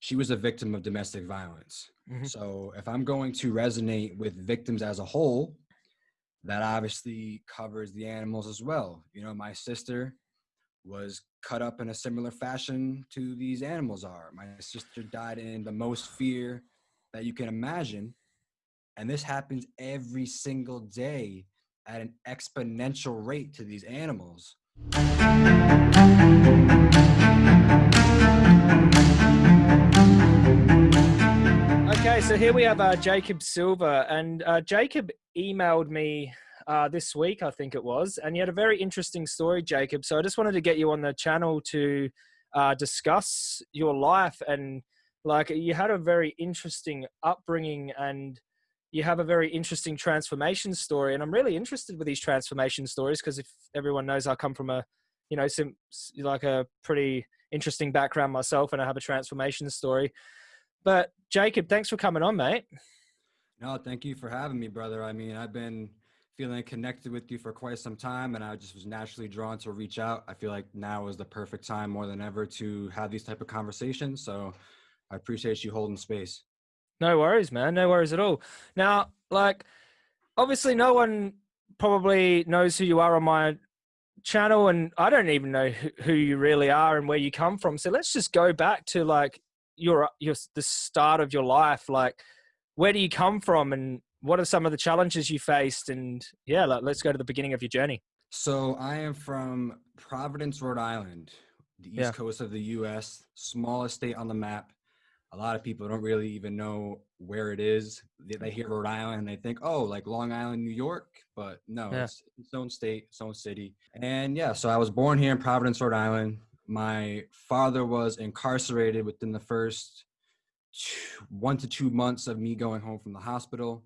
she was a victim of domestic violence. Mhm. So if I'm going to resonate with victims as a whole, that obviously covers the animals as well. You know, my sister was cut up in a similar fashion to these animals are. My sister died in the most fear that you can imagine. And this happens every single day at an exponential rate to these animals. Okay, so here we have uh, Jacob Silver, and uh, Jacob emailed me uh, this week, I think it was, and you had a very interesting story, Jacob. So I just wanted to get you on the channel to uh, discuss your life and like you had a very interesting upbringing and you have a very interesting transformation story and i'm really interested with these transformation stories because if everyone knows i come from a you know some like a pretty interesting background myself and i have a transformation story but jacob thanks for coming on mate No, thank you for having me, brother. I mean, I've been feeling connected with you for quite some time, and I just was naturally drawn to reach out. I feel like now is the perfect time more than ever to have these type of conversations. So I appreciate you holding space. No worries, man. No worries at all. Now, like, obviously, no one probably knows who you are on my channel, and I don't even know who, who you really are and where you come from. So let's just go back to like your your the start of your life. Like, where do you come from, and what are some of the challenges you faced? And yeah, like, let's go to the beginning of your journey. So I am from Providence, Rhode Island, the east Yeah. coast of the U.S., smallest state on the map. A lot of people don't really even know where it is. They, they hear Rhode Island and they think, oh, like Long Island, New York. But no, Yeah. it's its own state, its own city. And yeah, so I was born here in Providence, Rhode Island. My father was incarcerated within the first two, one to two months of me going home from the hospital.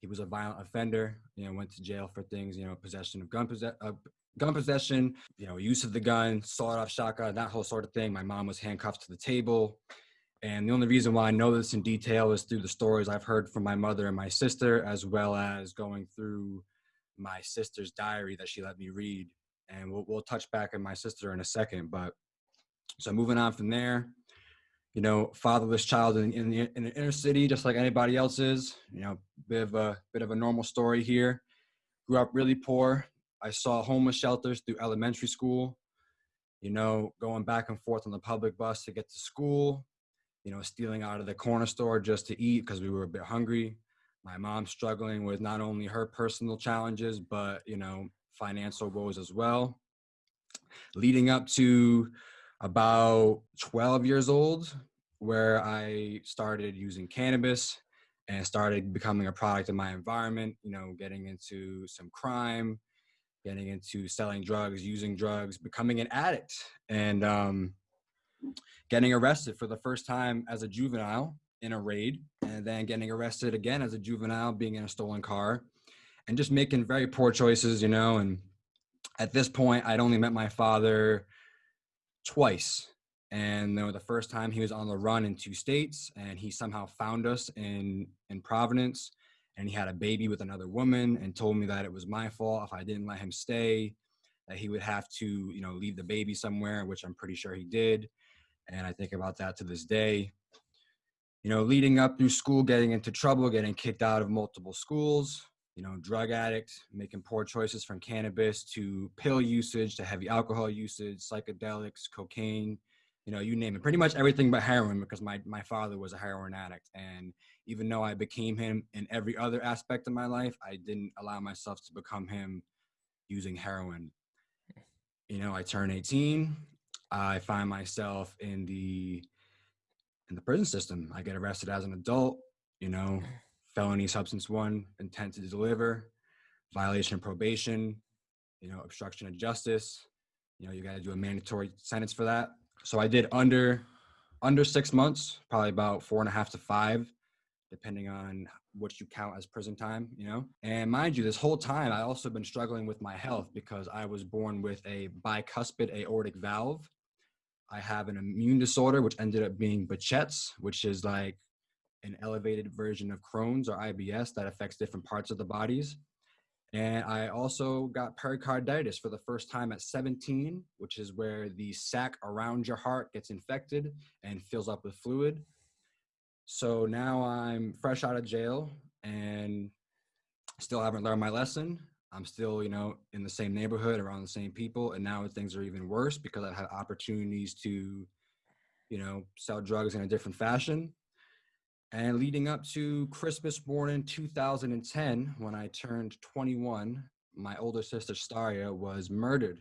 He was a violent offender, you know, went to jail for things, you know, possession of gun possession, uh, gun possession, you know, use of the gun, sawed-off shotgun, that whole sort of thing. My mom was handcuffed to the table. And the only reason why I know this in detail is through the stories I've heard from my mother and my sister, as well as going through my sister's diary that she let me read. And we'll, we'll touch back on my sister in a second. But so moving on from there, you know, fatherless child in, in, the, in the inner city, just like anybody else is, you know, bit of a bit of a normal story here. Grew up really poor. I saw homeless shelters through elementary school, you know, going back and forth on the public bus to get to school, you know, stealing out of the corner store just to eat because we were a bit hungry. My mom struggling with not only her personal challenges, but, you know, financial woes as well. Leading up to about 12 years old, where I started using cannabis and started becoming a product of my environment, you know, getting into some crime, getting into selling drugs, using drugs, becoming an addict, and um, getting arrested for the first time as a juvenile in a raid, and then getting arrested again as a juvenile, being in a stolen car, and just making very poor choices, you know. And at this point, I'd only met my father twice. And know, the first time he was on the run in two states, and he somehow found us in in Providence, and he had a baby with another woman, and told me that it was my fault if I didn't let him stay, that he would have to, you know, leave the baby somewhere, which I'm pretty sure he did. And I think about that to this day. You know, leading up through school, getting into trouble, getting kicked out of multiple schools, you know, drug addict, making poor choices from cannabis to pill usage to heavy alcohol usage, psychedelics, cocaine, you know, you name it. Pretty much everything but heroin because my, my father was a heroin addict. And even though I became him in every other aspect of my life, I didn't allow myself to become him using heroin. You know, I turn 18, I find myself in the in the prison system. I get arrested as an adult, you know, felony substance one, intent to deliver, violation of probation, you know, obstruction of justice. You know, you got to do a mandatory sentence for that. So I did under under six months, probably about four and a half to five, depending on what you count as prison time, you know. And mind you, this whole time I also been struggling with my health because I was born with a bicuspid aortic valve. I have an immune disorder, which ended up being Behçet's, which is like an elevated version of Crohn's or IBS that affects different parts of the bodies. And I also got pericarditis for the first time at 17, which is where the sac around your heart gets infected and fills up with fluid. So now I'm fresh out of jail and still haven't learned my lesson. I'm still, you know, in the same neighborhood around the same people. And now things are even worse because I've had opportunities to, you know, sell drugs in a different fashion. And leading up to Christmas morning 2010, when I turned 21, my older sister Staria was murdered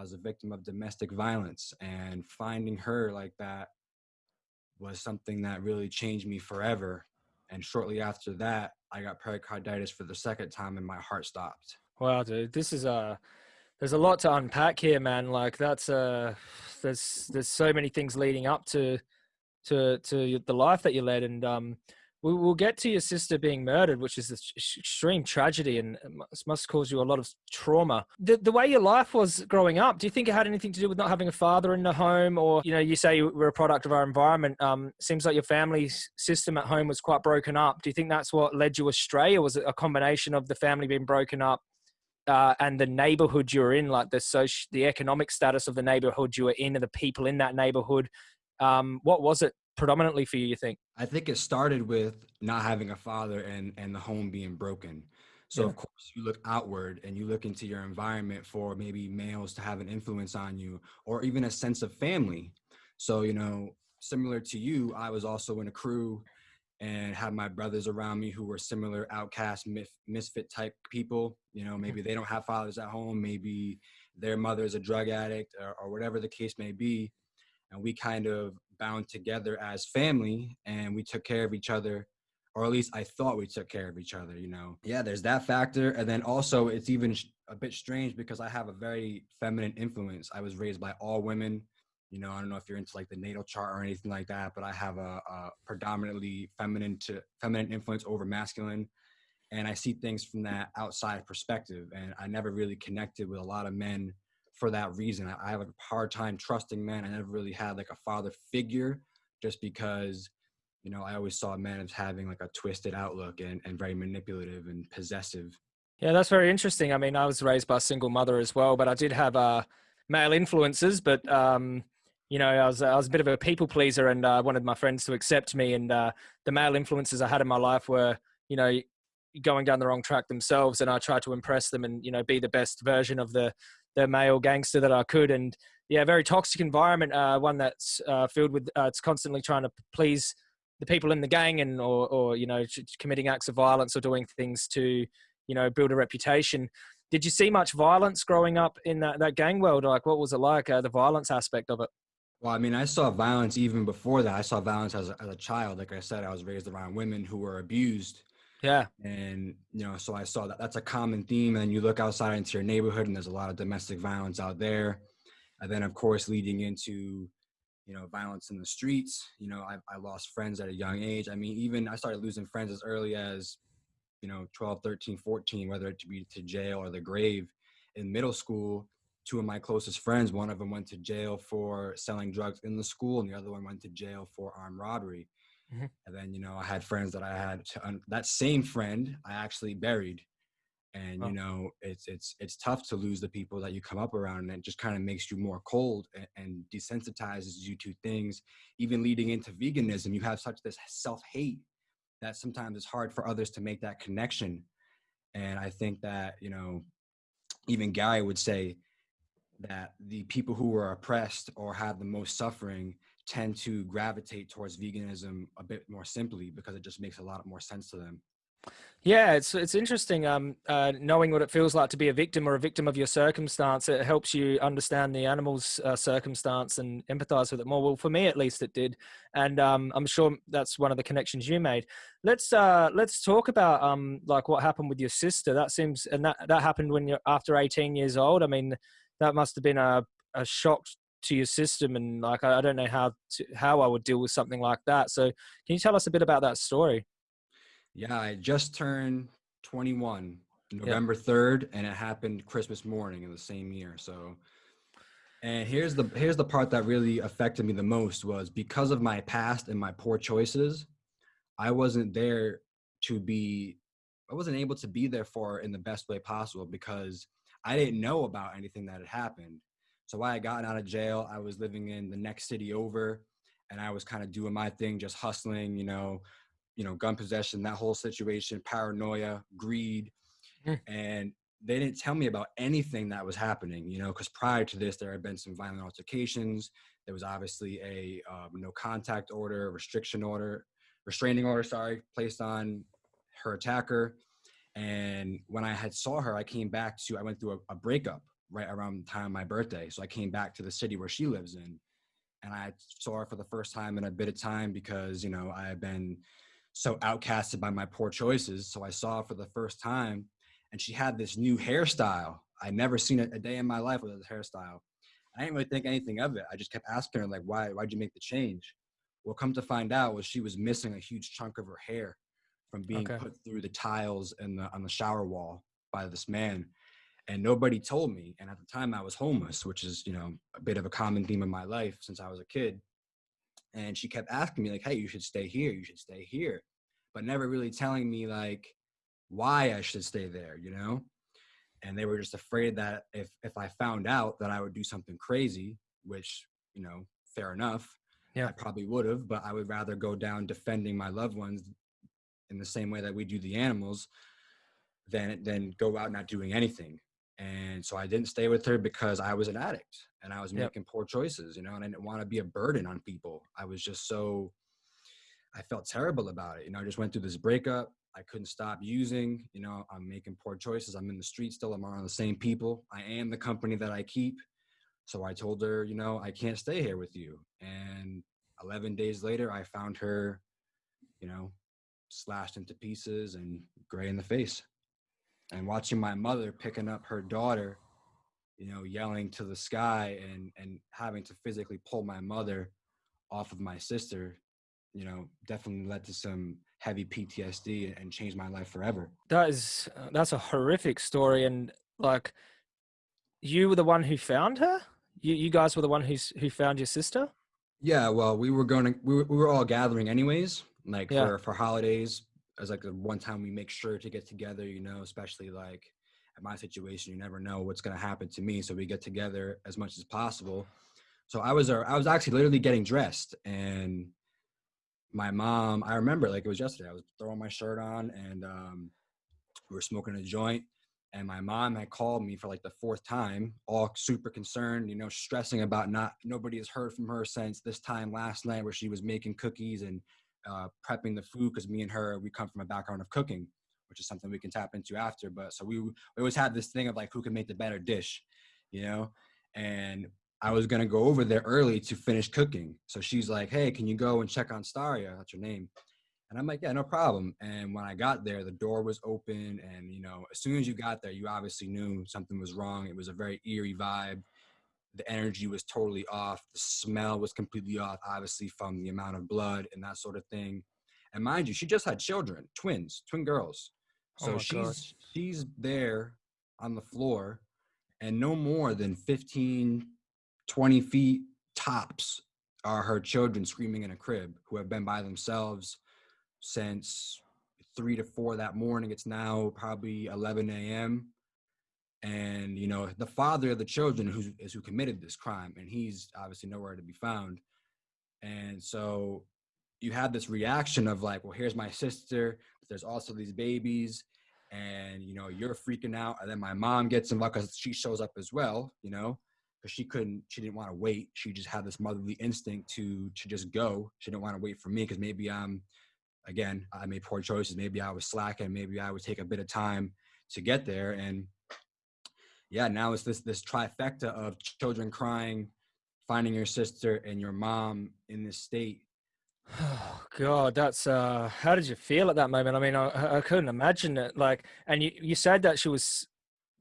as a victim of domestic violence. And finding her like that was something that really changed me forever. And shortly after that, I got pericarditis for the second time and my heart stopped. Wow, dude, this is a uh, there's a lot to unpack here, man. Like that's uh there's there's so many things leading up to to to the life that you led. And um we, will get to your sister being murdered which is an extreme tragedy and must cause you a lot of trauma. The, the way your life was growing up do you think it had anything to do with not having a father in the home? Or you know you say you were a product of our environment. Um seems like your family system at home was quite broken up. Do you think that's what led you astray? Or was it a combination of the family being broken up uh, and the neighborhood you're in, like the social, the economic status of the neighborhood you were in, and the people in that neighborhood, um, what was it predominantly for you? You think? I think it started with not having a father and and the home being broken. So yeah. of course you look outward and you look into your environment for maybe males to have an influence on you or even a sense of family. So you know, similar to you, I was also in a crew and had my brothers around me who were similar outcast misfit type people you know maybe they don't have fathers at home maybe their mother is a drug addict or, or whatever the case may be and we kind of bound together as family and we took care of each other or at least I thought we took care of each other, you know. Yeah, there's that factor. And then also, it's even a bit strange because I have a very feminine influence. I was raised by all women. You know, I don't know if you're into like the natal chart or anything like that, but I have a, a predominantly feminine to feminine influence over masculine. And I see things from that outside perspective. And I never really connected with a lot of men for that reason. I, I have a hard time trusting men. I never really had like a father figure just because, you know, I always saw men as having like a twisted outlook and, and very manipulative and possessive. Yeah, that's very interesting. I mean, I was raised by a single mother as well, but I did have uh, male influences, but um, you know, I was I was a bit of a people pleaser, and I uh, wanted my friends to accept me. And uh, the male influences I had in my life were, you know, going down the wrong track themselves, and I tried to impress them and you know be the best version of the the male gangster that I could. And yeah, very toxic environment, uh, one that's uh, filled with uh, it's constantly trying to please the people in the gang and or, or you know committing acts of violence or doing things to you know build a reputation. Did you see much violence growing up in that, that gang world? Like, what was it like? Uh, the violence aspect of it. Well, I mean, I saw violence even before that. I saw violence as a, as a child. Like I said, I was raised around women who were abused yeah. And, you know, so I saw that that's a common theme. And you look outside into your neighborhood and there's a lot of domestic violence out there. And then, of course, leading into, you know, violence in the streets. You know, I, I lost friends at a young age. I mean, even I started losing friends as early as, you know, 12, 13, 14, whether it be to jail or the grave. In middle school, two of my closest friends, one of them went to jail for selling drugs in the school, and the other one went to jail for armed robbery. Mm-hmm. And then, you know, I had friends that I had to, um, that same friend I actually buried. And, oh. you know, it's, it's, it's tough to lose the people that you come up around and it just kind of makes you more cold and, and desensitizes you to things. Even leading into veganism, you have such this self-hate that sometimes it's hard for others to make that connection. And I think that, you know, even Gary would say that the people who are oppressed or have the most suffering tend to gravitate towards veganism a bit more simply because it just makes a lot more sense to them. Yeah, it's it's interesting. Um, uh, knowing what it feels like to be a victim or a victim of your circumstance, it helps you understand the animal's uh, circumstance and empathize with it more. Well, for me at least, it did, and um, I'm sure that's one of the connections you made. Let's uh, let's talk about um, like what happened with your sister. That seems, and that that happened when you're after 18 years old. I mean, that must have been a a shock to your system and like I, don't know how to, how I would deal with something like that. So can you tell us a bit about that story? Yeah, I just turned 21 November 3rd and it happened Christmas morning in the same year. So and here's the here's the part that really affected me the most was because of my past and my poor choices, I wasn't there to be I wasn't able to be there for in the best way possible because I didn't know about anything that had happened. So I gotten out of jail, I was living in the next city over, and I was kind of doing my thing, just hustling, you know, you know, gun possession, that whole situation, paranoia, greed, Mm. and they didn't tell me about anything that was happening, you know, because prior to this, there had been some violent altercations. There was obviously a um, no contact order, restriction order, restraining order, sorry, placed on her attacker. And when I had saw her, I came back to, I went through a, a breakup right around the time of my birthday. So I came back to the city where she lives in. And I saw her for the first time in a bit of time because, you know, I had been so outcasted by my poor choices. So I saw her for the first time and she had this new hairstyle. I'd never seen it a day in my life with this hairstyle. I didn't really think anything of it. I just kept asking her, like, why, why'd you make the change? Well, come to find out was she was missing a huge chunk of her hair from being Okay. put through the tiles in the, on the shower wall by this man. And nobody told me. And at the time I was homeless, which is, you know, a bit of a common theme in my life since I was a kid. And she kept asking me like, hey, you should stay here. You should stay here. But never really telling me like why I should stay there, you know? And they were just afraid that if if I found out that I would do something crazy, which, you know, fair enough, Yeah. I probably would have, but I would rather go down defending my loved ones in the same way that we do the animals than than go out not doing anything. And so I didn't stay with her because I was an addict and I was Yep. making poor choices, you know, and I didn't want to be a burden on people. I was just so I felt terrible about it. You know, I just went through this breakup. I couldn't stop using. You know, I'm making poor choices. I'm in the street still. I'm around the same people. I am the company that I keep. So I told her, you know, I can't stay here with you. And 11 days later, I found her, you know, slashed into pieces and gray in the face. And watching my mother picking up her daughter, you know, yelling to the sky and and having to physically pull my mother off of my sister, you know, definitely led to some heavy PTSD and changed my life forever. That is uh, that's a horrific story, and like, you were the one who found her. You you guys were the one who's who found your sister. Yeah, well, we were going to we were, we were all gathering anyways, like Yeah. for for holidays as like the one time we make sure to get together, you know, especially like at my situation, you never know what's going to happen to me, so we get together as much as possible. So I was uh, I was actually literally getting dressed and my mom, I remember like it was yesterday. I was throwing my shirt on and um we were smoking a joint and my mom had called me for like the fourth time all super concerned you know stressing about not nobody has heard from her since this time last night where she was making cookies and uh, prepping the food because me and her we come from a background of cooking which is something we can tap into after but so we, we always had this thing of like who can make the better dish you know and i was going to go over there early to finish cooking so she's like hey can you go and check on staria that's her name and I'm like, yeah, no problem. And when I got there, the door was open. And, you know, as soon as you got there, you obviously knew something was wrong. It was a very eerie vibe. The energy was totally off. The smell was completely off, obviously, from the amount of blood and that sort of thing. And mind you, she just had children, twins, twin girls. Oh So my she's God. she's there on the floor and no more than 15, 20 feet tops are her children screaming in a crib who have been by themselves since three to four that morning. It's now probably 11 a.m. And you know the father of the children who is who committed this crime, and he's obviously nowhere to be found. And so you have this reaction of like, well, here's my sister, there's also these babies, and you know you're freaking out. And then my mom gets involved because she shows up as well, you know, because she couldn't, she didn't want to wait. She just had this motherly instinct to to just go. She didn't want to wait for me because maybe I'm again, I made poor choices. Maybe I was slacking. Maybe I would take a bit of time to get there. And yeah, now it's this this trifecta of children crying, finding your sister and your mom in this state. Oh God, that's uh. How did you feel at that moment? I mean, I- I, couldn't imagine it. Like, and you you said that she was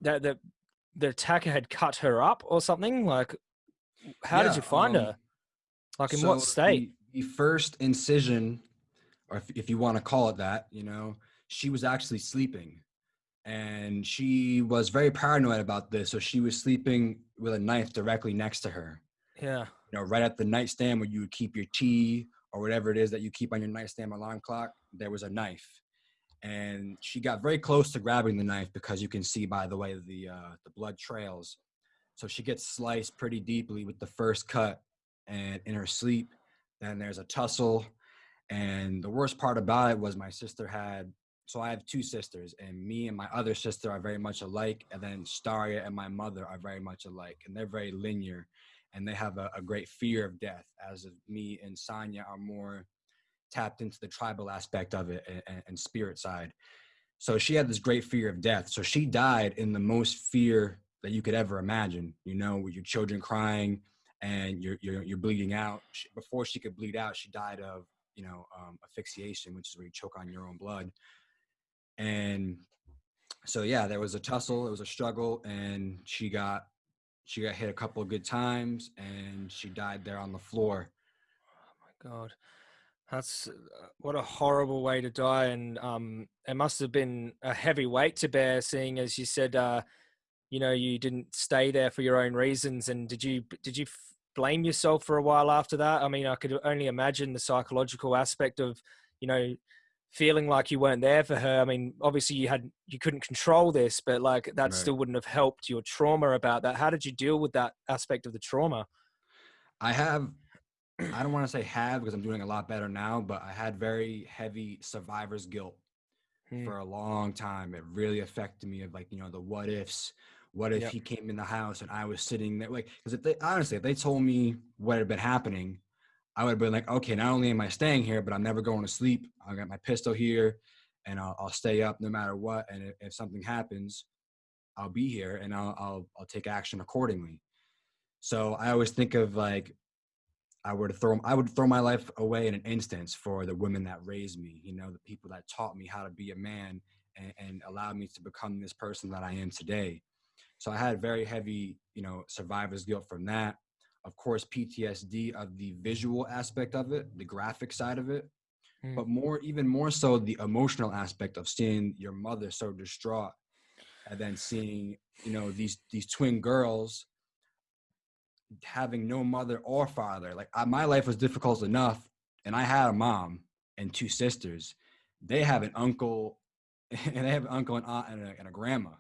that the the attacker had cut her up or something. Like, how did you find um, her? Like, in So what state? The, the first incision, or if, if you want to call it that, you know, she was actually sleeping. And she was very paranoid about this. So she was sleeping with a knife directly next to her. Yeah. you know, right at the nightstand where you would keep your tea or whatever it is that you keep on your nightstand alarm clock, there was a knife. and she got very close to grabbing the knife because you can see by the way the uh, the blood trails. So she gets sliced pretty deeply with the first cut, and in her sleep, then there's a tussle, and the worst part about it was my sister had. So I have two sisters, and me and my other sister are very much alike, and then Staria and my mother are very much alike, and they're very linear, and they have a, a great fear of death. As of me and Sanya are more tapped into the tribal aspect of it and, and, spirit side. So she had this great fear of death. So she died in the most fear that you could ever imagine. You know, with your children crying and you're you're, you're bleeding out. She, before she could bleed out, she died of you know um, asphyxiation, which is where you choke on your own blood. And so yeah, there was a tussle. It was a struggle, and she got she got hit a couple of good times, and she died there on the floor. Oh my god. That's uh, what a horrible way to die, and um, it must have been a heavy weight to bear. Seeing as you said, uh, you know, you didn't stay there for your own reasons, and did you did you blame yourself for a while after that? I mean, I could only imagine the psychological aspect of, you know, feeling like you weren't there for her. I mean, obviously you had you couldn't control this, but like that right. still wouldn't have helped your trauma about that. How did you deal with that aspect of the trauma? I have I don't want to say have because I'm doing a lot better now, but I had very heavy survivor's guilt hmm. for a long time. It really affected me of like, you know, the what ifs. What if yep. he came in the house and I was sitting there? Like, because if they honestly, if they told me what had been happening, I would have been like, okay, not only am I staying here, but I'm never going to sleep. I got my pistol here and I'll, I'll stay up no matter what. And if, if something happens, I'll be here and I'll, I'll, I'll take action accordingly. So I always think of like I would throw I would throw my life away in an instance for the women that raised me, you know, the people that taught me how to be a man and, and allowed me to become this person that I am today. So I had very heavy, you know, survivor's guilt from that. Of course, PTSD of the visual aspect of it, the graphic side of it, mm. but more, even more so, the emotional aspect of seeing your mother so distraught, and then seeing, you know, these these twin girls having no mother or father. Like I, my life was difficult enough, and I had a mom and two sisters. They have an uncle, and they have an uncle and aunt and a, and a grandma,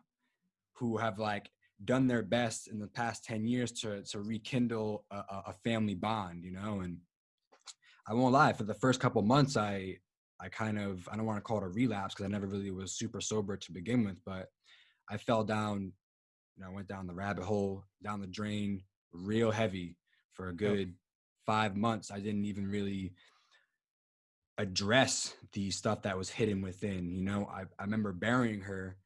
who have like done their best in the past 10 years to to rekindle a, a family bond you know and i won't lie for the first couple months i i kind of i don't want to call it a relapse because i never really was super sober to begin with but i fell down you know, i went down the rabbit hole down the drain real heavy for a good five months. I didn't even really address the stuff that was hidden within. You know, I, I remember burying her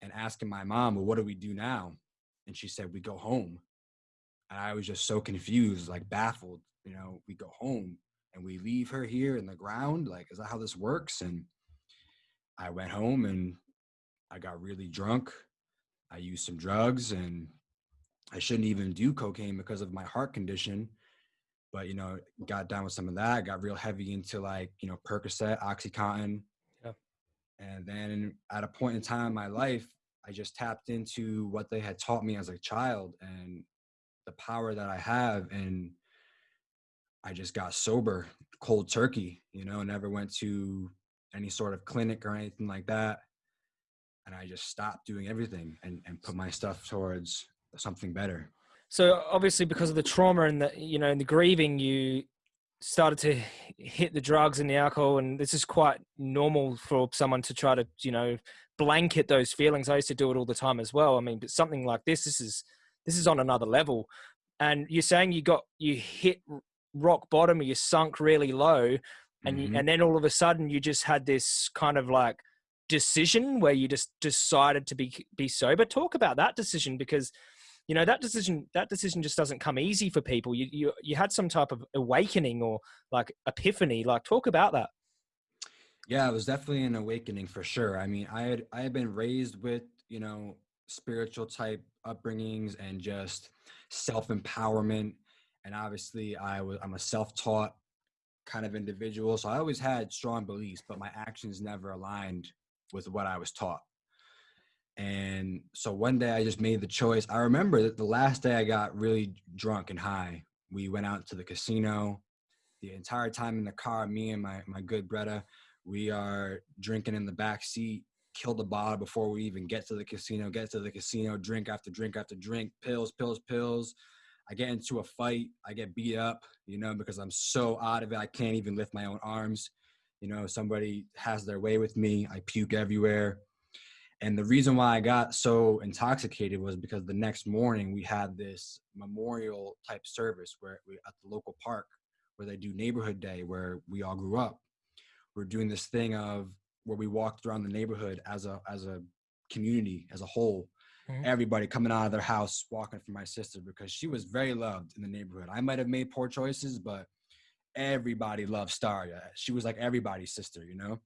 and asking my mom, well, what do we do now? And she said, we go home. And I was just so confused, like baffled. You know, we go home and we leave her here in the ground. Like, is that how this works? And I went home and I got really drunk. I used some drugs and I shouldn't even do cocaine because of my heart condition. But you know, got down with some of that. Got real heavy into like you know Percocet, OxyContin, yeah. and then at a point in time in my life, I just tapped into what they had taught me as a child and the power that I have, and I just got sober, cold turkey. You know, never went to any sort of clinic or anything like that and I just stopped doing everything and, and put my stuff towards something better. So obviously, because of the trauma and the you know and the grieving, you started to hit the drugs and the alcohol, and this is quite normal for someone to try to you know blanket those feelings. I used to do it all the time as well. I mean, but something like this, this is this is on another level. And you're saying you got you hit rock bottom, or you sunk really low, and mm-hmm. you, and then all of a sudden you just had this kind of like decision where you just decided to be be sober. Talk about that decision because you know that decision that decision just doesn't come easy for people. You you, you had some type of awakening or like epiphany. Like talk about that. Yeah it was definitely an awakening for sure. I mean i had i had been raised with you know spiritual type upbringings and just self-empowerment. And obviously i was i'm a self-taught kind of individual so i always had strong beliefs but my actions never aligned with what i was taught and so one day I just made the choice. I remember that the last day I got really drunk and high. We went out to the casino. The entire time in the car, me and my, my good Bretta, We are drinking in the back seat, kill the bottle before we even get to the casino, get to the casino, drink after drink after drink, pills, pills, pills. I get into a fight, I get beat up, you know, because I'm so out of it, I can't even lift my own arms. You know, somebody has their way with me, I puke everywhere. And the reason why I got so intoxicated was because the next morning we had this memorial type service where we, at the local park where they do neighborhood day where we all grew up. We're doing this thing of where we walked around the neighborhood as a as a community as a whole. Mm-hmm. Everybody coming out of their house walking for my sister because she was very loved in the neighborhood. I might have made poor choices, but everybody loved Staria. She was like everybody's sister, you know.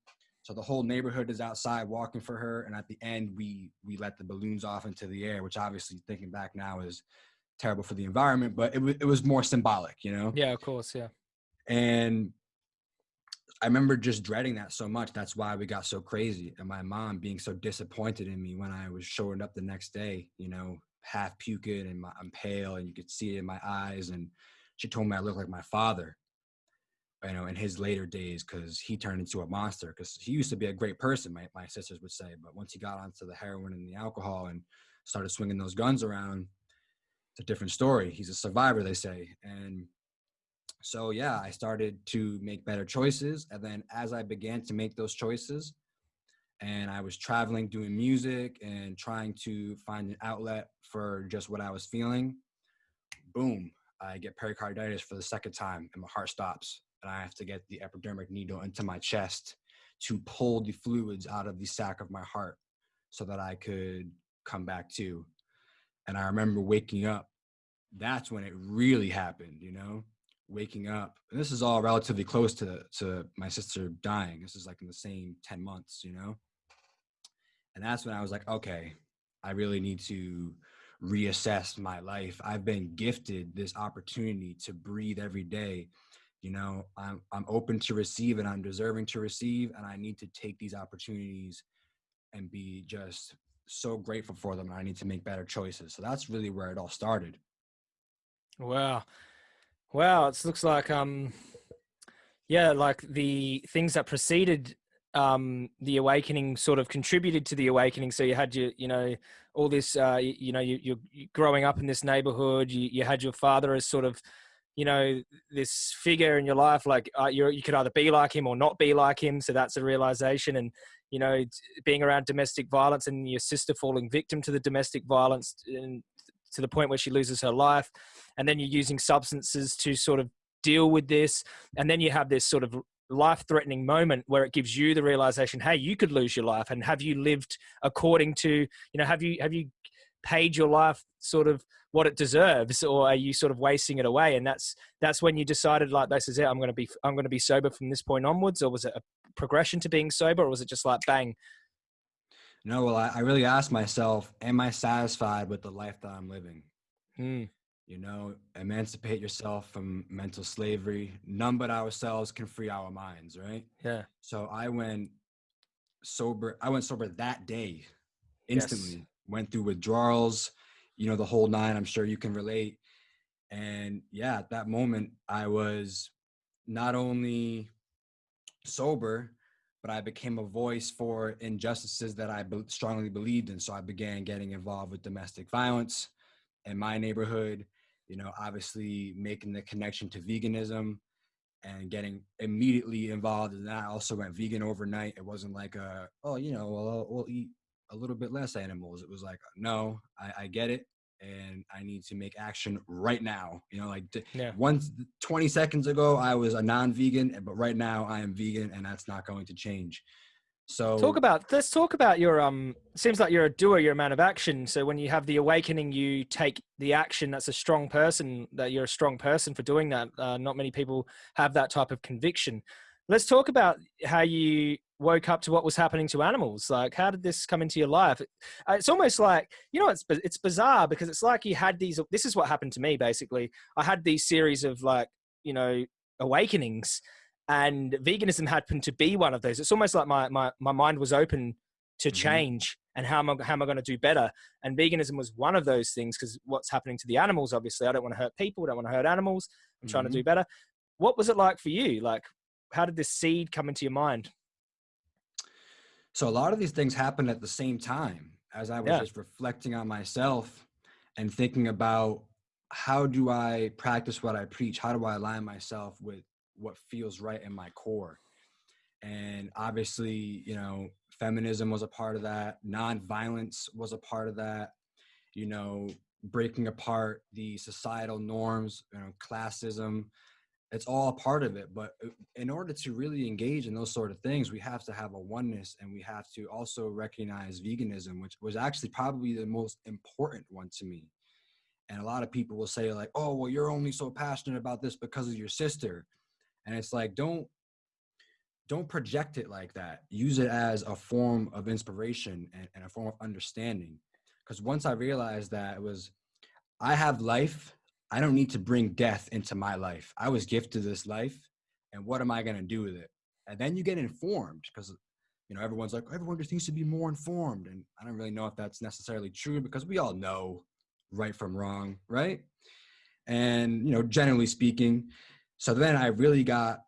So the whole neighborhood is outside walking for her, and at the end, we we let the balloons off into the air, which obviously, thinking back now, is terrible for the environment. But it was it was more symbolic, you know. Yeah, of course, yeah. And I remember just dreading that so much. That's why we got so crazy, and my mom being so disappointed in me when I was showing up the next day, you know, half puking and my, I'm pale, and you could see it in my eyes, and she told me I looked like my father you know, in his later days because he turned into a monster. Because he used to be a great person, my, my sisters would say, but once he got onto the heroin and the alcohol and started swinging those guns around, it's a different story. He's a survivor, they say. And so, yeah, I started to make better choices. And then as I began to make those choices, and I was traveling, doing music, and trying to find an outlet for just what I was feeling, boom, I get pericarditis for the second time, and my heart stops and I have to get the epidermic needle into my chest to pull the fluids out of the sac of my heart so that I could come back to. And I remember waking up. That's when it really happened, you know, waking up. And this is all relatively close to, to my sister dying. This is like in the same 10 months, you know? And that's when I was like, okay, I really need to reassess my life. I've been gifted this opportunity to breathe every day you know i'm i'm open to receive and i'm deserving to receive and i need to take these opportunities and be just so grateful for them and i need to make better choices so that's really where it all started wow wow it looks like um yeah like the things that preceded um, the awakening sort of contributed to the awakening. So you had your, you know, all this, uh, you, you know, you, you're growing up in this neighborhood. You, you had your father as sort of you know this figure in your life like uh, you you could either be like him or not be like him so that's a realization and you know being around domestic violence and your sister falling victim to the domestic violence and to the point where she loses her life and then you're using substances to sort of deal with this and then you have this sort of life threatening moment where it gives you the realization hey you could lose your life and have you lived according to you know have you have you paid your life sort of what it deserves or are you sort of wasting it away? And that's that's when you decided like this is it i'm going to be i'm going to be sober from this point onwards? Or was it a progression to being sober or was it just like bang? No well i, I really asked myself am i satisfied with the life that i'm living? Mm. you know emancipate yourself from mental slavery. None but ourselves can free our minds right? Yeah. So i went sober i went sober that day instantly. yes went through withdrawals, you know, the whole nine. I'm sure you can relate. And yeah, at that moment, I was not only sober, but I became a voice for injustices that I be- strongly believed in. So I began getting involved with domestic violence in my neighborhood, you know, obviously making the connection to veganism and getting immediately involved in that. I also went vegan overnight. It wasn't like a, oh, you know, well, we'll eat a little bit less animals. It was like, no, I, I get it. And I need to make action right now. You know, like yeah. once 20 seconds ago, I was a non vegan, but right now I am vegan and that's not going to change. So talk about let's talk about your um seems like you're a doer, you're a man of action. So when you have the awakening, you take the action. That's a strong person, that you're a strong person for doing that. Uh, not many people have that type of conviction. Let's talk about how you woke up to what was happening to animals. Like, how did this come into your life? Uh, it's almost like you know, it's it's bizarre because it's like you had these. This is what happened to me basically. I had these series of like you know awakenings, and veganism happened to be one of those. It's almost like my my my mind was open to mm-hmm. change and how am I how am I going to do better? And veganism was one of those things because what's happening to the animals? Obviously, I don't want to hurt people. I don't want to hurt animals. I'm mm-hmm. trying to do mm-hmm. better. What was it like for you? Like, how did this seed come into your mind? So a lot of these things happened at the same time as I was Yeah. just reflecting on myself and thinking about how do I practice what I preach? How do I align myself with what feels right in my core? And obviously, you know, feminism was a part of that, nonviolence was a part of that, you know, breaking apart the societal norms, you know, classism, it's all part of it but uh, in order to really engage in those sort of things we have to have a oneness and we have to also recognize veganism which was actually probably the most important one to me. And a lot of people will say like oh well you're only so passionate about this because of your sister. And it's like don't don't project it like that. Use it as a form of inspiration and, and a form of understanding. Because once i realized that it was i have life I don't need to bring death into my life. I was gifted this life, and what am I going to do with it? And then you get informed because, you know, everyone's like, everyone just needs to be more informed. And I don't really know if that's necessarily true because we all know right from wrong, right? And, you know, generally speaking, so then I really got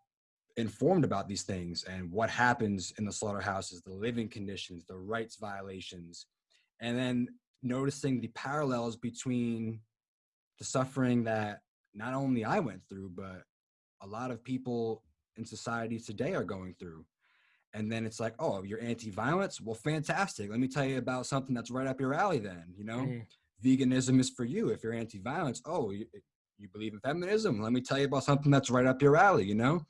informed about these things and what happens in the slaughterhouses, the living conditions, the rights violations, and then noticing the parallels between the suffering that not only I went through, but a lot of people in society today are going through. And then it's like, oh, you're anti-violence? Well, fantastic. Let me tell you about something that's right up your alley then, you know? Mm. Veganism is for you. If you're anti-violence, oh, you, you believe in feminism? Let me tell you about something that's right up your alley, you know?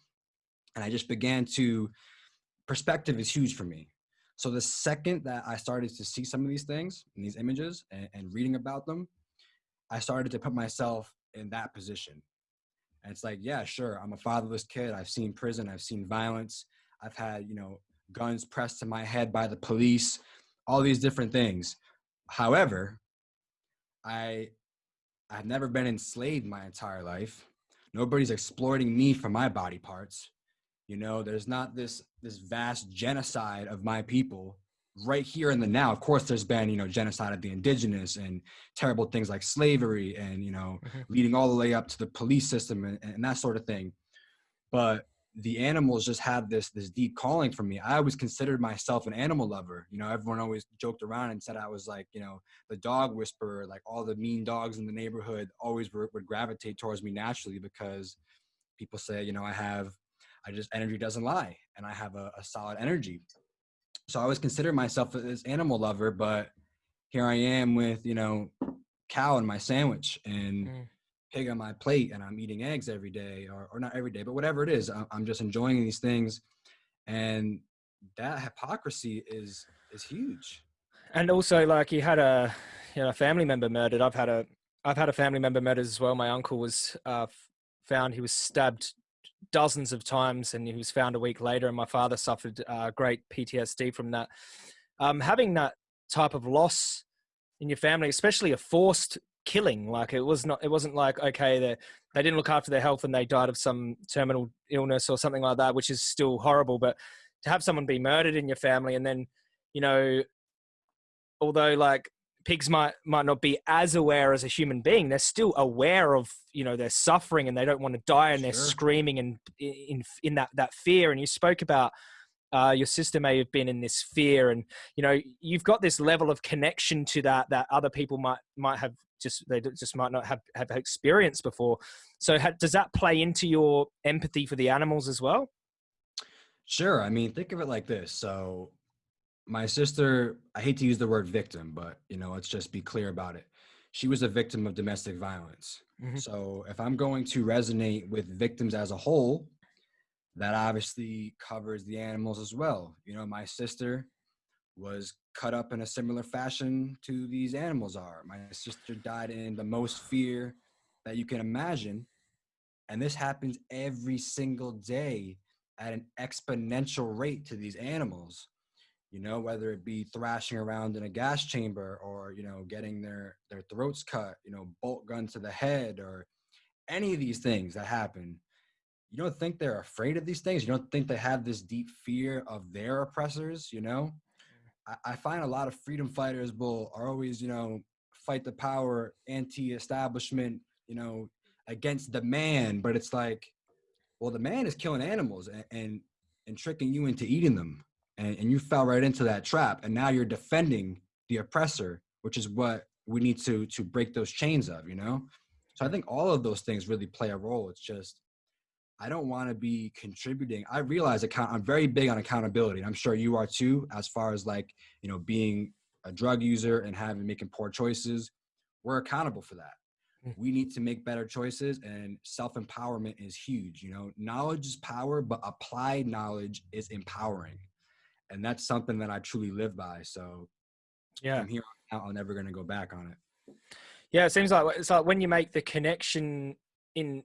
And I just began to, perspective is huge for me. So the second that I started to see some of these things and these images and, and reading about them, I started to put myself in that position. And it's like, yeah, sure, I'm a fatherless kid. I've seen prison, I've seen violence, I've had, you know, guns pressed to my head by the police, all these different things. However, I I've never been enslaved my entire life. Nobody's exploiting me for my body parts. You know, there's not this this vast genocide of my people right here in the now of course there's been you know genocide of the indigenous and terrible things like slavery and you know mm-hmm. leading all the way up to the police system and, and, that sort of thing. But the animals just have this this deep calling for me. I always considered myself an animal lover. You know everyone always joked around and said i was like you know the dog whisperer like all the mean dogs in the neighborhood always would, would gravitate towards me naturally because people say you know i have i just energy doesn't lie and i have a, a solid energy so I always consider myself as animal lover, but here I am with you know cow in my sandwich and mm. pig on my plate, and I'm eating eggs every day, or or not every day, but whatever it is, I'm just enjoying these things, and that hypocrisy is is huge. And also, like you had a you know a family member murdered. I've had a I've had a family member murdered as well. My uncle was uh, found he was stabbed dozens of times and he was found a week later and my father suffered uh, great ptsd from that. Um, having that type of loss in your family especially a forced killing like it was not it wasn't like okay they they didn't look after their health and they died of some terminal illness or something like that which is still horrible but to have someone be murdered in your family and then you know although like pigs might might not be as aware as a human being. They're still aware of you know they're suffering and they don't want to die and sure. they're screaming and in in that that fear. And you spoke about uh, your sister may have been in this fear and you know you've got this level of connection to that that other people might might have just they just might not have have experienced before. So ha, does that play into your empathy for the animals as well? Sure i mean think of it like this. So my sister, I hate to use the word victim, but you know, let's just be clear about it. She was a victim of domestic violence. Mm-hmm. So if I'm going to resonate with victims as a whole, that obviously covers the animals as well. You know, my sister was cut up in a similar fashion to these animals are. My sister died in the most fear that you can imagine. And this happens every single day at an exponential rate to these animals you know whether it be thrashing around in a gas chamber or you know getting their their throats cut you know bolt gun to the head or any of these things that happen you don't think they're afraid of these things? You don't think they have this deep fear of their oppressors you know? Mm. I, I find a lot of freedom fighters will are always you know fight the power anti-establishment you know against the man but it's like well the man is killing animals and and, and tricking you into eating them and, and you fell right into that trap and now you're defending the oppressor which is what we need to to break those chains of you know? So i think all of those things really play a role. It's just i don't want to be contributing. I realize account i'm very big on accountability and i'm sure you are too as far as like you know being a drug user and having making poor choices. We're accountable for that. Mm. we need to make better choices and self-empowerment is huge you know? Knowledge is power but applied knowledge is empowering and that's something that i truly live by so yeah. from here on out i'm never going to go back on it. Yeah it seems like it's like when you make the connection in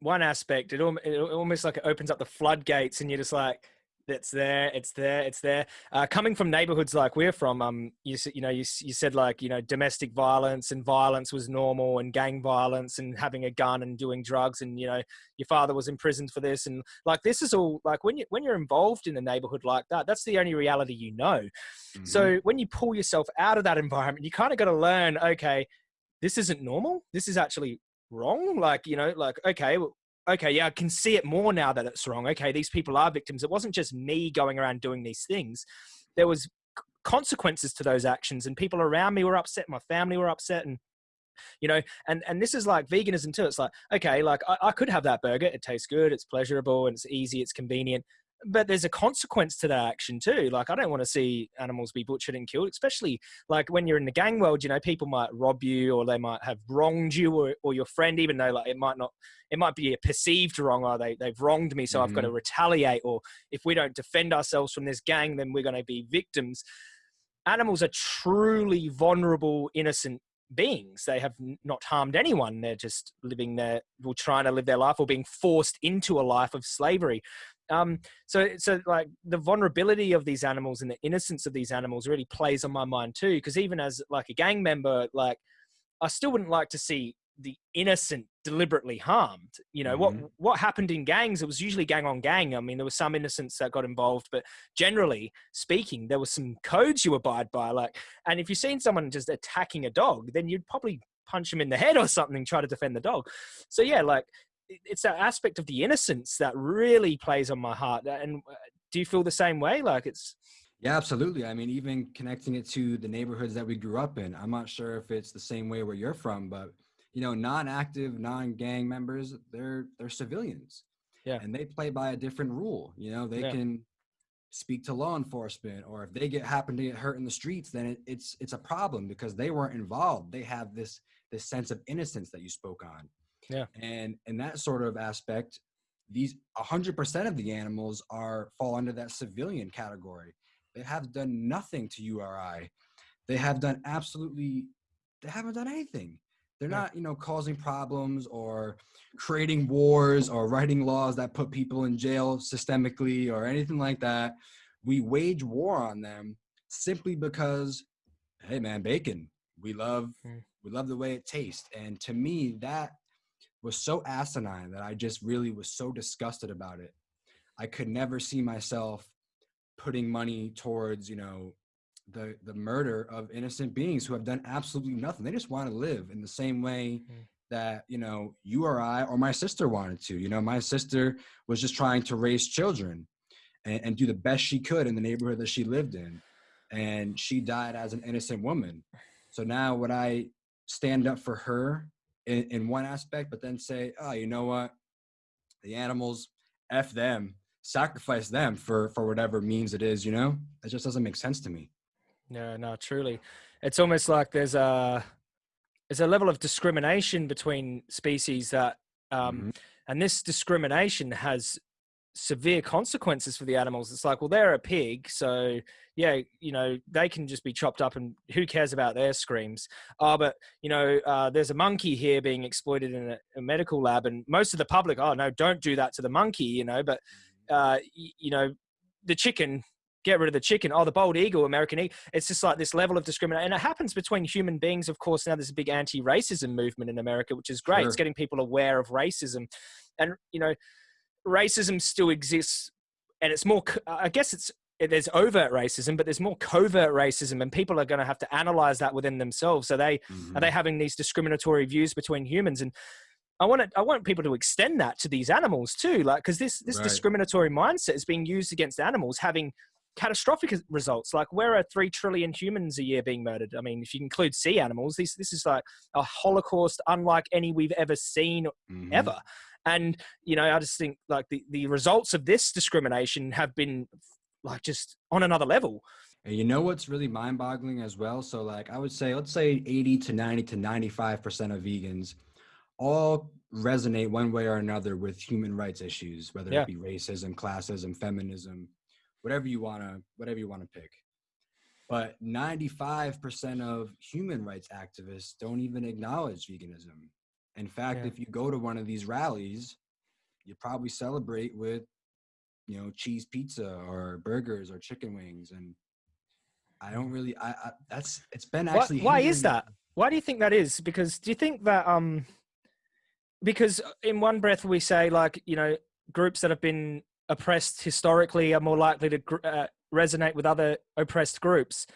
one aspect it, it almost like it opens up the floodgates and you're just like it's there it's there it's there uh, coming from neighborhoods like we're from um you, you know you, you said like you know domestic violence and violence was normal and gang violence and having a gun and doing drugs and you know your father was imprisoned for this and like this is all like when you when you're involved in a neighborhood like that that's the only reality you know mm-hmm. so when you pull yourself out of that environment you kind of got to learn okay this isn't normal this is actually wrong like you know like okay okay, yeah, I can see it more now that it's wrong. Okay, these people are victims. It wasn't just me going around doing these things. There was consequences to those actions and people around me were upset my family were upset and you know and and this is like veganism too it's like okay like I, I could have that burger it tastes good it's pleasurable and it's easy it's convenient but there's a consequence to that action too. Like I don't want to see animals be butchered and killed, especially like when you're in the gang world. You know, people might rob you, or they might have wronged you, or, or your friend, even though like it might not, it might be a perceived wrong, or they they've wronged me, so mm-hmm. I've got to retaliate. Or if we don't defend ourselves from this gang, then we're going to be victims. Animals are truly vulnerable, innocent beings. They have not harmed anyone. They're just living their, or trying to live their life, or being forced into a life of slavery. Um, so, so like the vulnerability of these animals and the innocence of these animals really plays on my mind too. Because even as like a gang member, like I still wouldn't like to see the innocent deliberately harmed. You know mm-hmm. what what happened in gangs? It was usually gang on gang. I mean, there was some innocents that got involved, but generally speaking, there were some codes you abide by. Like, and if you've seen someone just attacking a dog, then you'd probably punch him in the head or something, try to defend the dog. So yeah, like it's that aspect of the innocence that really plays on my heart. And uh, do you feel the same way? Like it's yeah, absolutely. I mean, even connecting it to the neighborhoods that we grew up in. I'm not sure if it's the same way where you're from, but you know, non-active, non-gang members, they're they're civilians. Yeah. And they play by a different rule. You know, they yeah. can speak to law enforcement or if they get happen to get hurt in the streets, then it, it's it's a problem because they weren't involved. They have this this sense of innocence that you spoke on. Yeah. And in that sort of aspect, these 100% of the animals are fall under that civilian category. They have done nothing to URI. They have done absolutely they haven't done anything. They're not, you know, causing problems or creating wars or writing laws that put people in jail systemically or anything like that. We wage war on them simply because hey man, bacon. We love mm. we love the way it tastes. And to me that was so asinine that I just really was so disgusted about it. I could never see myself putting money towards, you know, the the murder of innocent beings who have done absolutely nothing. They just want to live in the same way mm. that, you know, you or I or my sister wanted to. You know, my sister was just trying to raise children and, and do the best she could in the neighborhood that she lived in. And she died as an innocent woman. So now would I stand up for her in, in one aspect, but then say, oh, you know what? The animals, F them, sacrifice them for for whatever means it is, you know? It just doesn't make sense to me. No, no, truly. It's almost like there's a there's a level of discrimination between species that um mm-hmm. and this discrimination has severe consequences for the animals. It's like, well, they're a pig, so yeah, you know, they can just be chopped up, and who cares about their screams? Oh, but you know, uh, there's a monkey here being exploited in a, a, medical lab, and most of the public, oh no, don't do that to the monkey, you know. But uh, you know, the chicken. Get rid of the chicken. Oh, the bald eagle, American eagle. It's just like this level of discrimination, and it happens between human beings. Of course, now there's a big anti-racism movement in America, which is great. Sure. It's getting people aware of racism, and you know, racism still exists and it's more i guess it's there's overt racism but there's more covert racism and people are going to have to analyze that within themselves are they mm-hmm. are they having these discriminatory views between humans and i want to, i want people to extend that to these animals too like because this this right. discriminatory mindset is being used against animals having catastrophic results. Like, where are three trillion humans a year being murdered? I mean, if you include sea animals, this this is like a holocaust unlike any we've ever seen mm-hmm. ever. And you know, I just think like the the results of this discrimination have been like just on another level. And you know what's really mind-boggling as well? So like I would say, let's say 80 to 90 to 95 percent of vegans all resonate one way or another with human rights issues, whether yeah. it be racism, classism, feminism, whatever you wanna whatever you wanna pick. But 95% of human rights activists don't even acknowledge veganism. In fact, yeah. if you go to one of these rallies, you probably celebrate with, you know, cheese pizza or burgers or chicken wings. And I don't really, I, I that's, it's been actually. Why, why is that? Why do you think that is? Because do you think that, um, because in one breath we say like, you know, groups that have been oppressed historically are more likely to uh, resonate with other oppressed groups.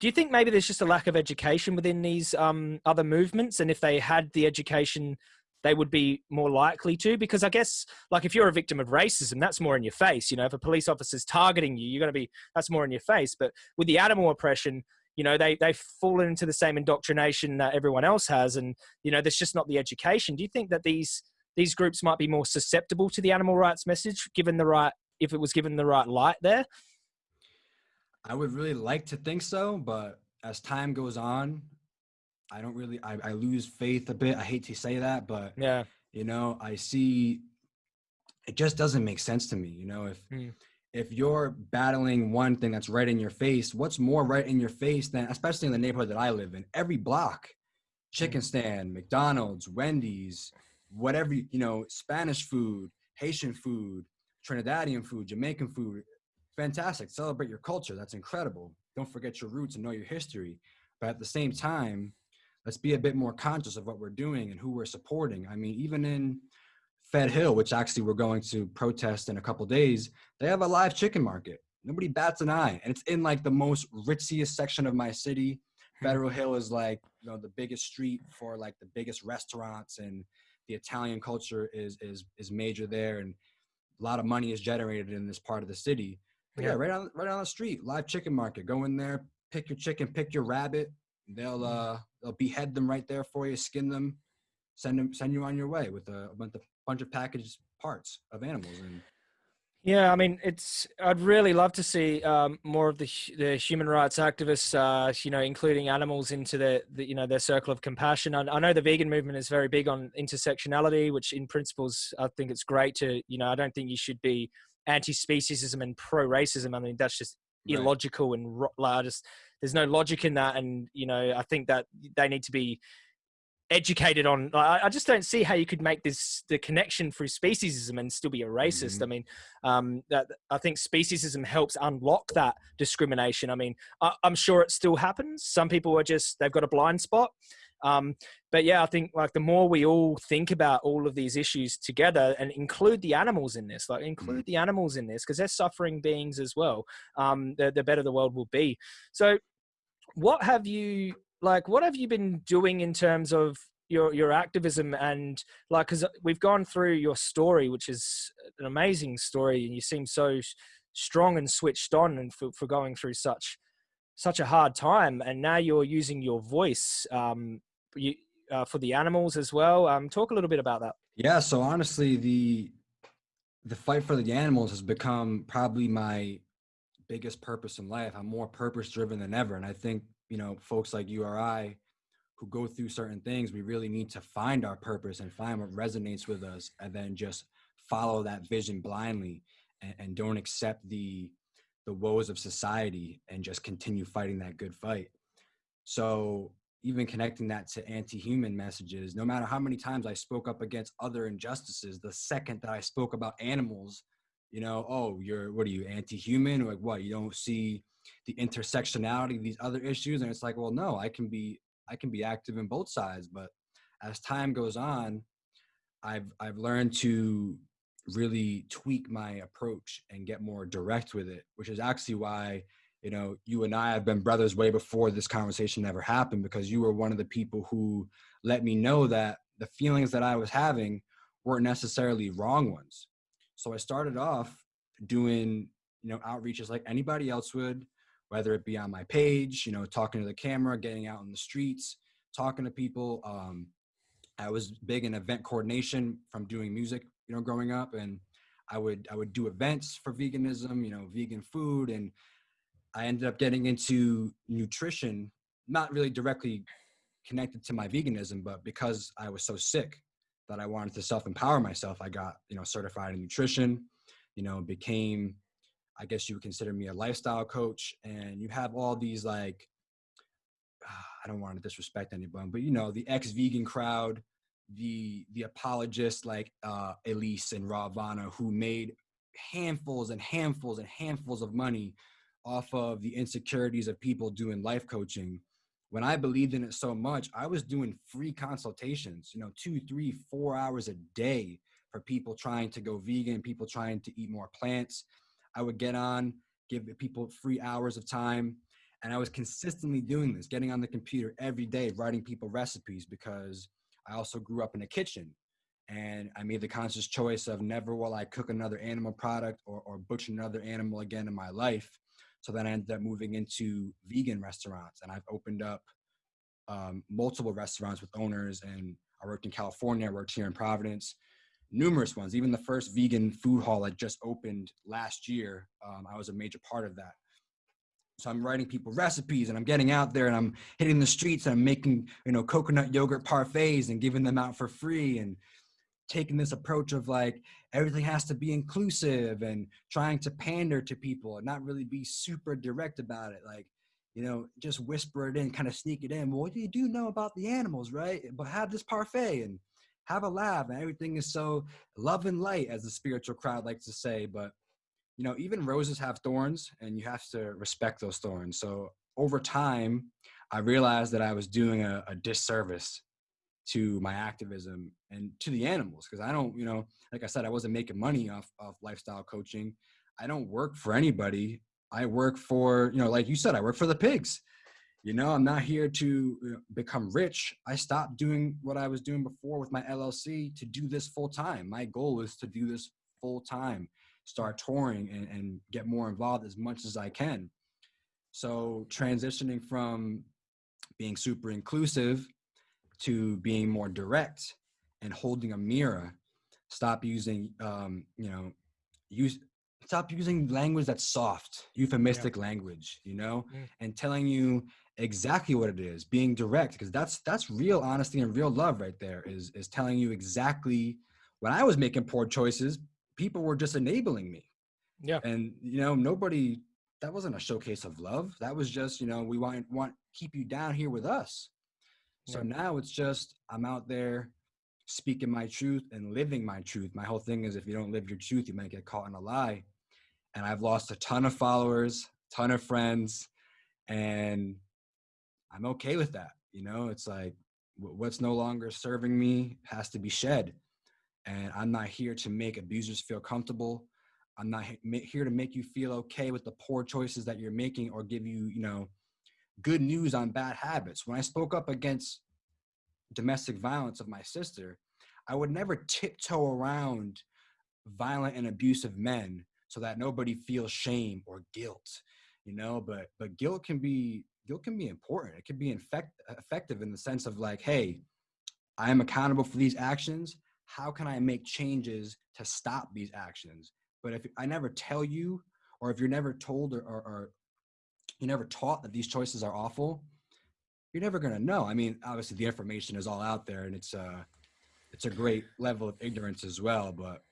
Do you think maybe there's just a lack of education within these um, other movements, and if they had the education, they would be more likely to? Because I guess, like, if you're a victim of racism, that's more in your face. You know, if a police officer's targeting you, you're going to be that's more in your face. But with the animal oppression, you know, they they've fallen into the same indoctrination that everyone else has, and you know, there's just not the education. Do you think that these these groups might be more susceptible to the animal rights message, given the right if it was given the right light there? I would really like to think so, but as time goes on, I don't really I, I lose faith a bit. I hate to say that, but yeah, you know, I see it just doesn't make sense to me. You know, if mm. if you're battling one thing that's right in your face, what's more right in your face than especially in the neighborhood that I live in, every block, chicken hmm. stand, McDonald's, Wendy's, whatever you know, Spanish food, Haitian food, Trinidadian food, Jamaican food, fantastic. Celebrate your culture. That's incredible. Don't forget your roots and know your history. But at the same time, let's be a bit more conscious of what we're doing and who we're supporting. I mean, even in Fed Hill, which actually we're going to protest in a couple days, they have a live chicken market. Nobody bats an eye. And it's in like the most ritziest section of my city. Hmm. Federal Hill is like, you know, the biggest street for like the biggest restaurants and the Italian culture is is is major there and a lot of money is generated in this part of the city. Yeah, right on right on the street, live chicken market. Go in there, pick your chicken, pick your rabbit. They'll mm-hmm. uh they'll behead them right there for you, skin them, send them send you on your way with a, with a bunch of packaged parts of animals and yeah, I mean, it's. I'd really love to see um, more of the the human rights activists, uh, you know, including animals into their, the, you know, their circle of compassion. I, I, know the vegan movement is very big on intersectionality, which in principles I think it's great to, you know, I don't think you should be anti-speciesism and pro-racism. I mean, that's just right. illogical and like, just there's no logic in that. And you know, I think that they need to be educated on. I, I just don't see how you could make this the connection through speciesism and still be a racist. Mm-hmm. I mean, um, that I think speciesism helps unlock that discrimination. I mean, I, I'm sure it still happens. Some people are just they've got a blind spot. Um, but yeah, I think like the more we all think about all of these issues together and include the animals in this, like include mm. the animals in this because they're suffering beings as well. Um, the, the better the world will be. So, what have you like? What have you been doing in terms of your your activism and like because we've gone through your story, which is an amazing story, and you seem so strong and switched on, and for, for going through such such a hard time and now you're using your voice um, you, uh, for the animals as well. Um, talk a little bit about that. Yeah. So honestly, the the fight for the animals has become probably my biggest purpose in life. I'm more purpose driven than ever, and I think you know folks like you or I who go through certain things, we really need to find our purpose and find what resonates with us, and then just follow that vision blindly and, and don't accept the the woes of society and just continue fighting that good fight. So even connecting that to anti-human messages no matter how many times i spoke up against other injustices the second that i spoke about animals you know oh you're what are you anti-human? Like what you don't see the intersectionality of these other issues? And it's like well no i can be i can be active in both sides. But as time goes on i've i've learned to really tweak my approach and get more direct with it which is actually why you know, you and I have been brothers way before this conversation ever happened because you were one of the people who let me know that the feelings that I was having weren't necessarily wrong ones. So I started off doing you know outreaches like anybody else would whether it be on my page you know talking to the camera getting out in the streets talking to people um, i was big in event coordination from doing music you know growing up and i would i would do events for veganism you know vegan food and i ended up getting into nutrition not really directly connected to my veganism but because i was so sick that i wanted to self-empower myself i got you know certified in nutrition you know became I guess you would consider me a lifestyle coach, and you have all these like, I don't want to disrespect anyone, but you know, the ex-vegan crowd, the the apologists like uh, Elise and Rawvana, who made handfuls and handfuls and handfuls of money off of the insecurities of people doing life coaching. When I believed in it so much, I was doing free consultations, you know, two, three, four hours a day for people trying to go vegan, people trying to eat more plants I would get on, give people free hours of time. And I was consistently doing this, getting on the computer every day, writing people recipes because I also grew up in a kitchen. And I made the conscious choice of never will I cook another animal product or, or butcher another animal again in my life. So then I ended up moving into vegan restaurants. And I've opened up um, multiple restaurants with owners. And I worked in California, I worked here in Providence numerous ones. Even the first vegan food hall that just opened last year, um, I was a major part of that. So I'm writing people recipes and I'm getting out there and I'm hitting the streets and I'm making, you know, coconut yogurt parfaits and giving them out for free and taking this approach of like everything has to be inclusive and trying to pander to people and not really be super direct about it. Like, you know, just whisper it in, kind of sneak it in. Well, what do you do know about the animals, right? But have this parfait and have a laugh and everything is so love and light as the spiritual crowd likes to say but you know even roses have thorns and you have to respect those thorns so over time i realized that i was doing a, a disservice to my activism and to the animals because i don't you know like i said i wasn't making money off of lifestyle coaching. I don't work for anybody. I work for you know like you said i work for the pigs. You know i'm not here to become rich. I stopped doing what i was doing before with my llc to do this full time. My goal is to do this full time start touring and, and get more involved as much as i can. So transitioning from being super inclusive to being more direct and holding a mirror stop using um, you know use stop using language that's soft euphemistic yeah. language you know mm. and telling you exactly what it is being direct because that's that's real honesty and real love right there is is telling you exactly when i was making poor choices people were just enabling me yeah and you know nobody that wasn't a showcase of love that was just you know we want want keep you down here with us so yeah. now it's just i'm out there speaking my truth and living my truth my whole thing is if you don't live your truth you might get caught in a lie and i've lost a ton of followers ton of friends and I'm okay with that. You know, it's like what's no longer serving me has to be shed. And I'm not here to make abusers feel comfortable. I'm not here to make you feel okay with the poor choices that you're making or give you, you know, good news on bad habits. When I spoke up against domestic violence of my sister, I would never tiptoe around violent and abusive men so that nobody feels shame or guilt, you know, but but guilt can be guilt can be important. It can be infect, effective in the sense of like, hey, I am accountable for these actions. How can I make changes to stop these actions? But if I never tell you, or if you're never told or, or, you're never taught that these choices are awful, you're never gonna know. I mean, obviously the information is all out there, and it's a uh, it's a great level of ignorance as well. But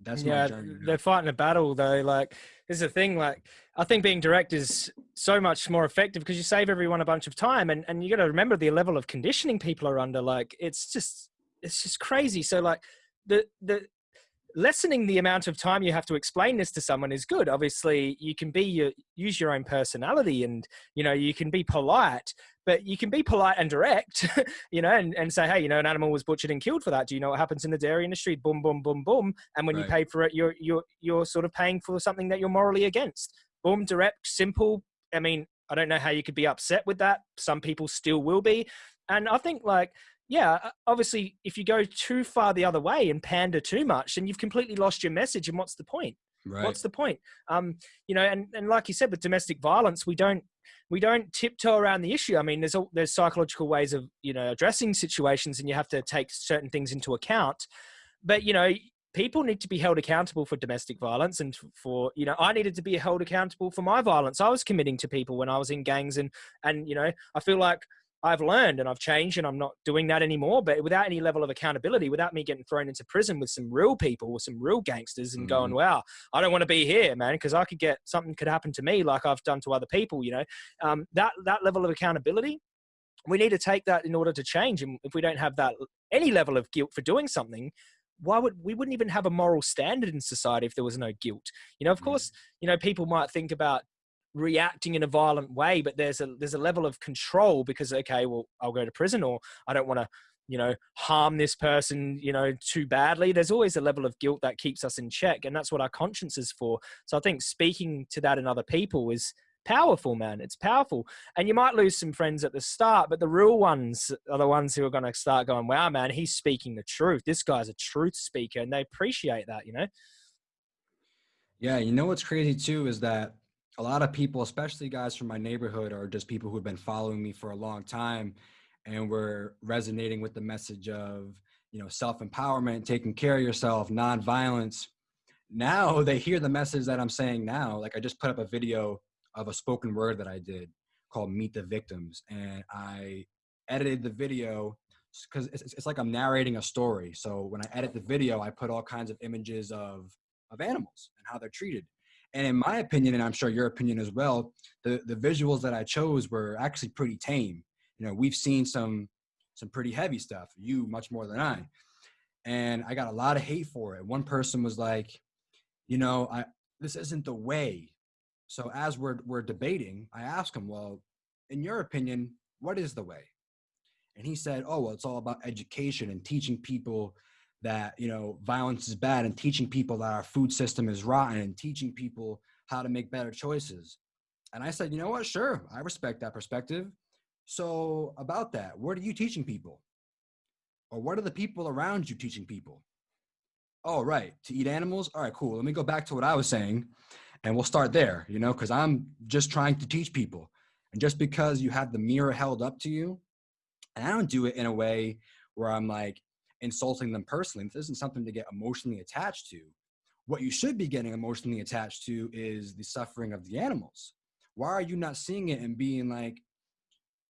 that's yeah, they're fighting a battle though. Like, this is a thing. Like, I think being direct is so much more effective because you save everyone a bunch of time, and and you got to remember the level of conditioning people are under. Like, it's just it's just crazy. So like, the the lessening the amount of time you have to explain this to someone is good. Obviously you can be your use your own personality and you know you can be polite but you can be polite and direct you know and, and say hey you know an animal was butchered and killed for that. Do you know what happens in the dairy industry? Boom boom boom boom. And when right. you pay for it you're you're you're sort of paying for something that you're morally against. Boom direct simple. I mean i don't know how you could be upset with that. Some people still will be. And i think like yeah, uh, obviously, if you go too far the other way and pander too much, then you've completely lost your message. And what's the point? Right. What's the point? Um, you know, and, and like you said, with domestic violence, we don't we don't tiptoe around the issue. I mean, there's a, there's psychological ways of you know addressing situations, and you have to take certain things into account. But you know, people need to be held accountable for domestic violence, and for you know, I needed to be held accountable for my violence I was committing to people when I was in gangs, and and you know, I feel like I've learned and I've changed and I'm not doing that anymore. But without any level of accountability, without me getting thrown into prison with some real people, with some real gangsters, and mm-hmm. going, "Wow, I don't want to be here, man," because I could get something could happen to me like I've done to other people. You know, um, that that level of accountability, we need to take that in order to change. And if we don't have that any level of guilt for doing something, why would we wouldn't even have a moral standard in society if there was no guilt? You know, of mm-hmm. course, you know people might think about reacting in a violent way but there's a there's a level of control because okay well i'll go to prison or i don't want to you know harm this person you know too badly. There's always a level of guilt that keeps us in check and that's what our conscience is for. So i think speaking to that in other people is powerful man. It's powerful. And you might lose some friends at the start but the real ones are the ones who are going to start going wow man he's speaking the truth. This guy's a truth speaker and they appreciate that you know? Yeah you know what's crazy too is that a lot of people, especially guys from my neighborhood, or just people who have been following me for a long time, and were resonating with the message of you know self empowerment, taking care of yourself, non-violence. Now they hear the message that I'm saying now. Like I just put up a video of a spoken word that I did called "Meet the Victims," and I edited the video because it's, it's like I'm narrating a story. So when I edit the video, I put all kinds of images of of animals and how they're treated and in my opinion, and I'm sure your opinion as well, the, the visuals that I chose were actually pretty tame. You know, we've seen some some pretty heavy stuff, you much more than I. And I got a lot of hate for it. One person was like, you know, I this isn't the way. So as we're we're debating, I asked him, well, in your opinion, what is the way? And he said, oh, well, it's all about education and teaching people that you know violence is bad and teaching people that our food system is rotten and teaching people how to make better choices. And i said you know what? Sure i respect that perspective. So about that what are you teaching people? Or what are the people around you teaching people? Oh right to eat animals? All right cool let me go back to what i was saying and we'll start there you know because i'm just trying to teach people. And just because you have the mirror held up to you and i don't do it in a way where i'm like insulting them personally. This isn't something to get emotionally attached to. What you should be getting emotionally attached to is the suffering of the animals. Why are you not seeing it and being like,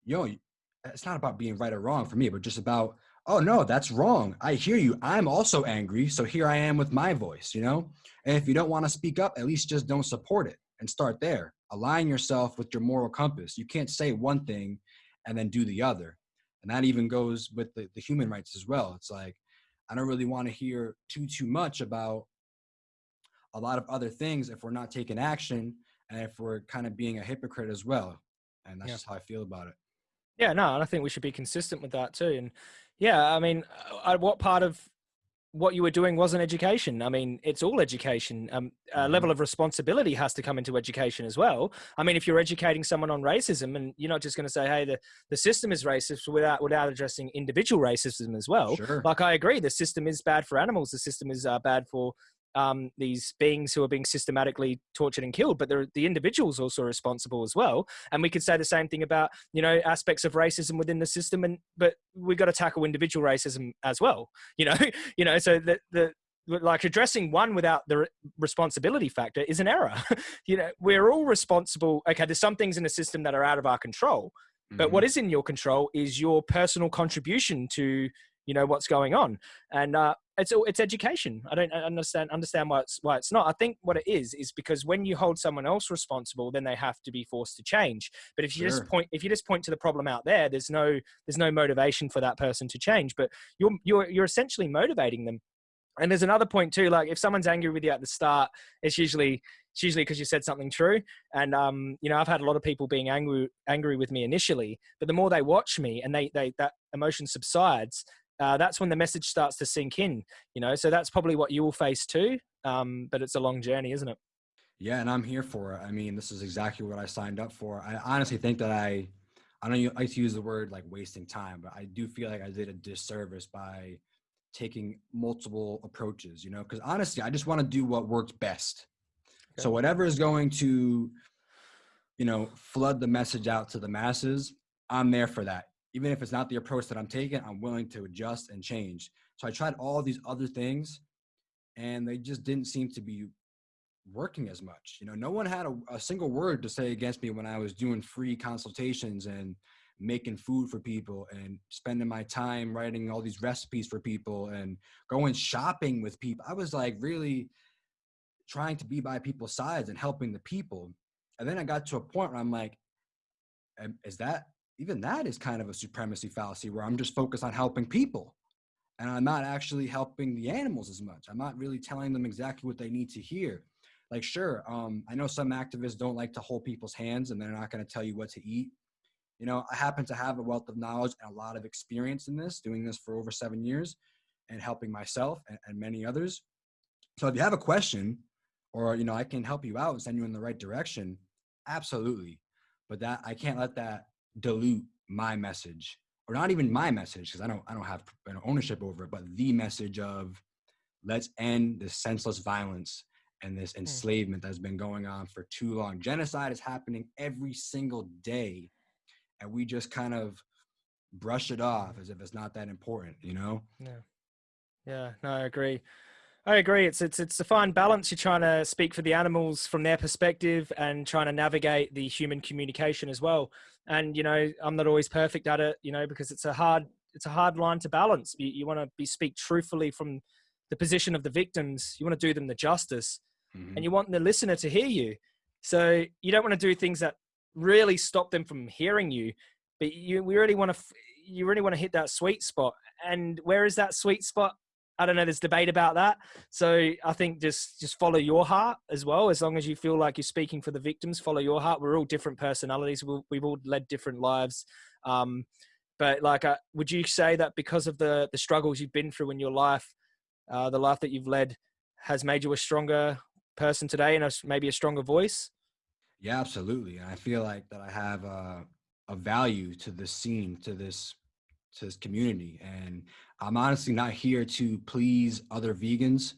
yo, it's not about being right or wrong for me, but just about, oh no, that's wrong. I hear you. I'm also angry. So here I am with my voice, you know? And if you don't want to speak up, at least just don't support it and start there. Align yourself with your moral compass. You can't say one thing and then do the other and that even goes with the, the human rights as well. It's like i don't really want to hear too too much about a lot of other things if we're not taking action and if we're kind of being a hypocrite as well. And that's yeah. just how i feel about it. Yeah no and i think we should be consistent with that too. And yeah i mean uh, what part of what you were doing wasn't education. I mean, it's all education. Um, a mm-hmm. level of responsibility has to come into education as well. I mean, if you're educating someone on racism, and you're not just going to say, "Hey, the, the system is racist," without without addressing individual racism as well. Sure. Like I agree, the system is bad for animals. The system is uh, bad for um, these beings who are being systematically tortured and killed, but the individuals also responsible as well. And we could say the same thing about you know aspects of racism within the system, and but we've got to tackle individual racism as well. You know, you know, so the the like addressing one without the responsibility factor is an error. you know, we're all responsible. Okay, there's some things in the system that are out of our control, but mm-hmm. what is in your control is your personal contribution to you know what's going on. And uh, it's it's education. I don't understand understand why it's why it's not. I think what it is is because when you hold someone else responsible then they have to be forced to change. But if you sure. just point if you just point to the problem out there there's no there's no motivation for that person to change. But you're you're you're essentially motivating them. And there's another point too like if someone's angry with you at the start it's usually it's usually because you said something true. And um, you know i've had a lot of people being angry angry with me initially but the more they watch me and they they that emotion subsides uh, that's when the message starts to sink in you know? So that's probably what you will face too um, but it's a long journey isn't it? Yeah and i'm here for it. I mean this is exactly what i signed up for. I honestly think that i i don't like to use the word like wasting time but i do feel like i did a disservice by taking multiple approaches you know? Because honestly i just want to do what works best. So whatever is going to, you know, flood the message out to the masses, I'm there for that. Even if it's not the approach that I'm taking, I'm willing to adjust and change. So I tried all these other things and they just didn't seem to be working as much. You know, no one had a, a, single word to say against me when I was doing free consultations and making food for people and spending my time writing all these recipes for people and going shopping with people. I was like really trying to be by people's sides and helping the people. And then I got to a point where I'm like, is that even that is kind of a supremacy fallacy where I'm just focused on helping people and I'm not actually helping the animals as much. I'm not really telling them exactly what they need to hear. Like, sure, um, I know some activists don't like to hold people's hands and they're not going to tell you what to eat. You know, I happen to have a wealth of knowledge and a lot of experience in this, doing this for over seven years and helping myself and, and many others. So if you have a question, or you know i can help you out and send you in the right direction absolutely but that i can't let that dilute my message or not even my message because i don't i don't have an ownership over it but the message of let's end this senseless violence and this hmm. enslavement that's been going on for too long. Genocide is happening every single day and we just kind of brush it off as if it's not that important you know? Yeah. Yeah no i agree I agree. It's it's it's a fine balance. You're trying to speak for the animals from their perspective and trying to navigate the human communication as well. And you know, I'm not always perfect at it, you know, because it's a hard it's a hard line to balance. You, you want to be speak truthfully from the position of the victims. You want to do them the justice, mm-hmm. and you want the listener to hear you. So you don't want to do things that really stop them from hearing you, but you we really want to you really want to hit that sweet spot. And where is that sweet spot? I don't know. There's debate about that. So I think just just follow your heart as well. As long as you feel like you're speaking for the victims, follow your heart. We're all different personalities. we we've all led different lives. Um, but like, uh, would you say that because of the the struggles you've been through in your life, uh, the life that you've led has made you a stronger person today and a, maybe a stronger voice? Yeah, absolutely. And I feel like that I have a, a value to this scene, to this to this community. And I'm honestly not here to please other vegans.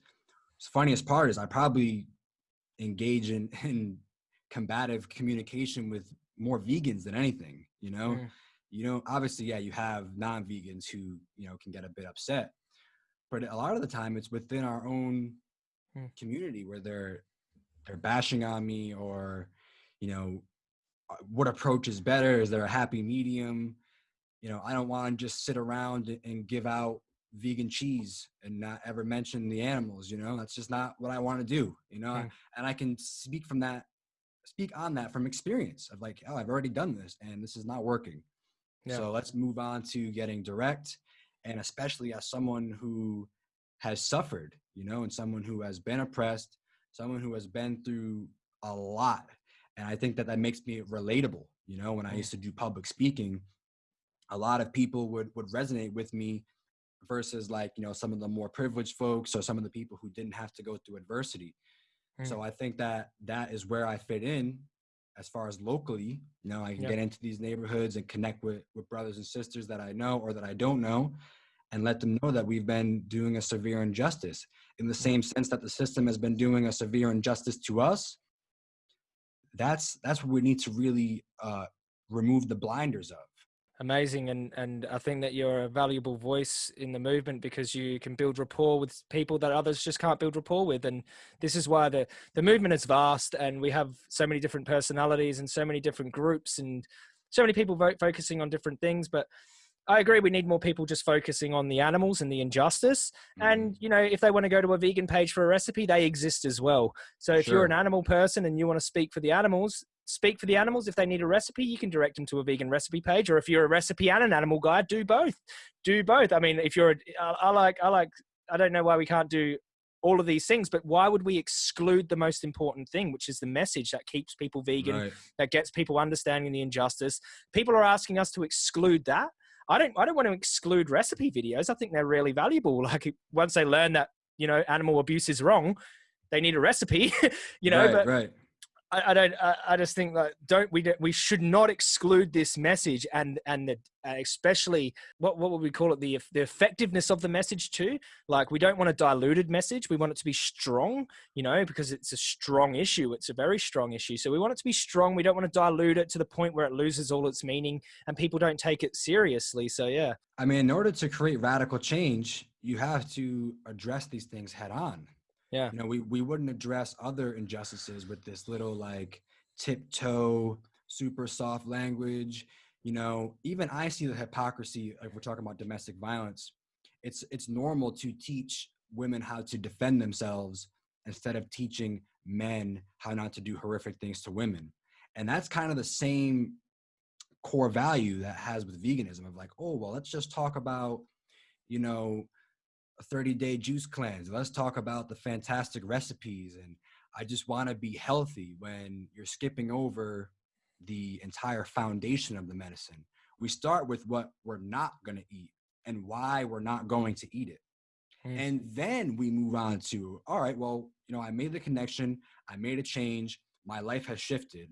The funniest part is I probably engage in, in combative communication with more vegans than anything, you know? Mm. You know, obviously, yeah, you have non-vegans who, you know, can get a bit upset. But a lot of the time it's within our own mm. community where they're they're bashing on me or, you know, uh, what approach is better? Is there a happy medium? You know, I don't want to just sit around and give out vegan cheese and not ever mention the animals, you know, that's just not what I want to do, you know, mm. and I can speak from that, speak on that from experience of like, oh, I've already done this and this is not working. Yeah. So let's move on to getting direct. And especially as someone who has suffered, you know, and someone who has been oppressed, someone who has been through a lot. And I think that that makes me relatable. You know, when I mm. used to do public speaking, a lot of people would would resonate with me versus like you know some of the more privileged folks or some of the people who didn't have to go through adversity mm. so i think that that is where i fit in as far as locally you know i can yep. get into these neighborhoods and connect with with brothers and sisters that i know or that i don't know and let them know that we've been doing a severe injustice in the same sense that the system has been doing a severe injustice to us that's that's what we need to really uh, remove the blinders of amazing and and i think that you're a valuable voice in the movement because you can build rapport with people that others just can't build rapport with and this is why the the movement is vast and we have so many different personalities and so many different groups and so many people vote focusing on different things but I agree. We need more people just focusing on the animals and the injustice. Mm. And you know, if they want to go to a vegan page for a recipe, they exist as well. So if sure. you're an animal person and you want to speak for the animals, speak for the animals. If they need a recipe, you can direct them to a vegan recipe page. Or if you're a recipe and an animal guy, do both. Do both. I mean, if you're, a, I like, I like, I don't know why we can't do all of these things, but why would we exclude the most important thing, which is the message that keeps people vegan, right. that gets people understanding the injustice? People are asking us to exclude that. I don't, I don't want to exclude recipe videos. I think they're really valuable. Like once they learn that, you know, animal abuse is wrong, they need a recipe, you know, right, but right I, I don't. I, I, just think that don't we we should not exclude this message and and the uh, especially what what would we call it the the effectiveness of the message too. Like we don't want a diluted message. We want it to be strong, you know, because it's a strong issue. It's a very strong issue. So we want it to be strong. We don't want to dilute it to the point where it loses all its meaning and people don't take it seriously. So yeah. I mean, in order to create radical change, you have to address these things head on. Yeah. You know, we, we wouldn't address other injustices with this little like tiptoe, super soft language. You know, even I see the hypocrisy if we're talking about domestic violence. It's it's normal to teach women how to defend themselves instead of teaching men how not to do horrific things to women. And that's kind of the same core value that has with veganism of like, oh well, let's just talk about, you know, 30 day juice cleanse. Let's talk about the fantastic recipes. And I just want to be healthy when you're skipping over the entire foundation of the medicine. We start with what we're not going to eat and why we're not going to eat it. Mm. And then we move on to, all right, well, you know, I made the connection, I made a change, my life has shifted.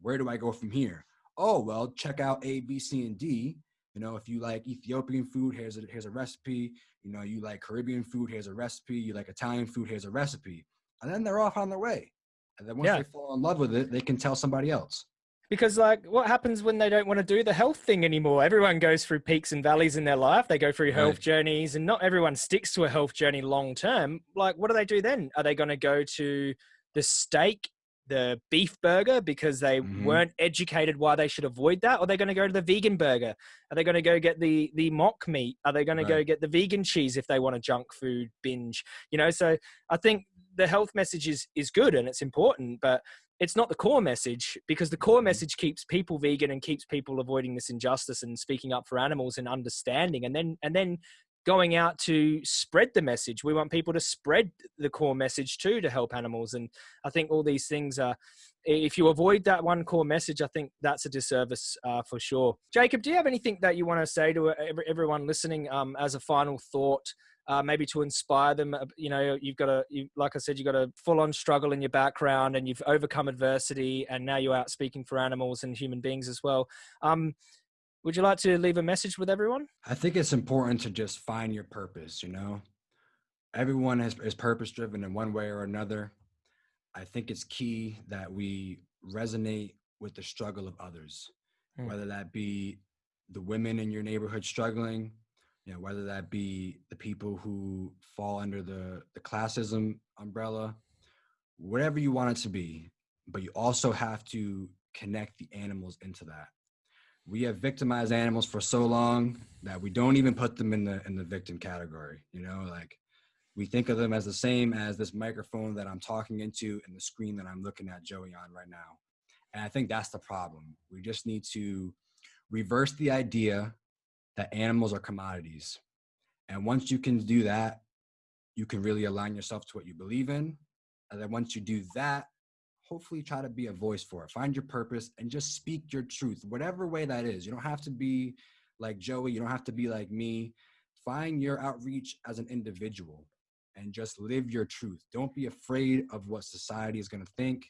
Where do I go from here? Oh, well, check out A, B, C, and D. You know, if you like Ethiopian food, here's a, here's a recipe. You know, you like Caribbean food, here's a recipe. You like Italian food, here's a recipe. And then they're off on their way. And then once yeah. they fall in love with it, they can tell somebody else. Because like what happens when they don't want to do the health thing anymore? Everyone goes through peaks and valleys in their life. They go through health right. journeys and not everyone sticks to a health journey long term. Like what do they do then? Are they going to go to the steak the beef burger because they mm-hmm. weren't educated why they should avoid that? Or are they going to go to the vegan burger? Are they going to go get the the mock meat? Are they going right. to go get the vegan cheese if they want a junk food binge? You know, so I think the health message is is good and it's important, but it's not the core message because the core mm-hmm. message keeps people vegan and keeps people avoiding this injustice and speaking up for animals and understanding and then and then going out to spread the message. We want people to spread the core message too to help animals. And I think all these things are, if you avoid that one core message, I think that's a disservice uh, for sure. Jacob, do you have anything that you want to say to everyone listening um, as a final thought? Uh, maybe to inspire them. Uh, you know, you've got a, you, like I said, you've got a full on struggle in your background and you've overcome adversity and now you're out speaking for animals and human beings as well. Um, would you like to leave a message with everyone? I think it's important to just find your purpose, you know? Everyone is, is purpose driven in one way or another. I think it's key that we resonate with the struggle of others, mm. whether that be the women in your neighborhood struggling, you know, whether that be the people who fall under the, the classism umbrella, whatever you want it to be. But you also have to connect the animals into that we have victimized animals for so long that we don't even put them in the in the victim category you know like we think of them as the same as this microphone that i'm talking into and the screen that i'm looking at joey on right now. And i think that's the problem. We just need to reverse the idea that animals are commodities. And once you can do that you can really align yourself to what you believe in. And then once you do that hopefully try to be a voice for it. Find your purpose and just speak your truth, whatever way that is. You don't have to be like Joey, you don't have to be like me. Find your outreach as an individual and just live your truth. Don't be afraid of what society is going to think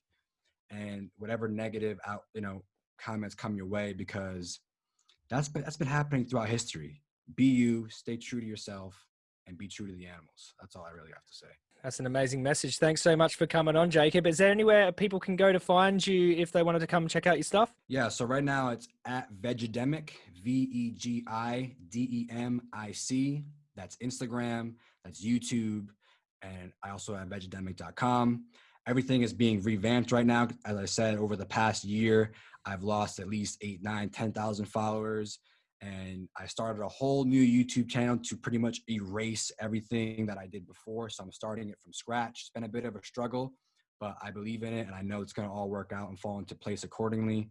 and whatever negative out, you know, comments come your way because that's been that's been happening throughout history. Be you, stay true to yourself and be true to the animals. That's all I really have to say. That's an amazing message. Thanks so much for coming on, Jacob. Is there anywhere people can go to find you if they wanted to come check out your stuff? Yeah, so right now it's at Vegidemic, V E G I D E M I C. That's Instagram, that's YouTube, and I also have vegidemic.com. Everything is being revamped right now. As I said, over the past year, I've lost at least eight, nine, 10,000 followers and I started a whole new YouTube channel to pretty much erase everything that I did before. So I'm starting it from scratch. It's been a bit of a struggle, but I believe in it and I know it's going to all work out and fall into place accordingly.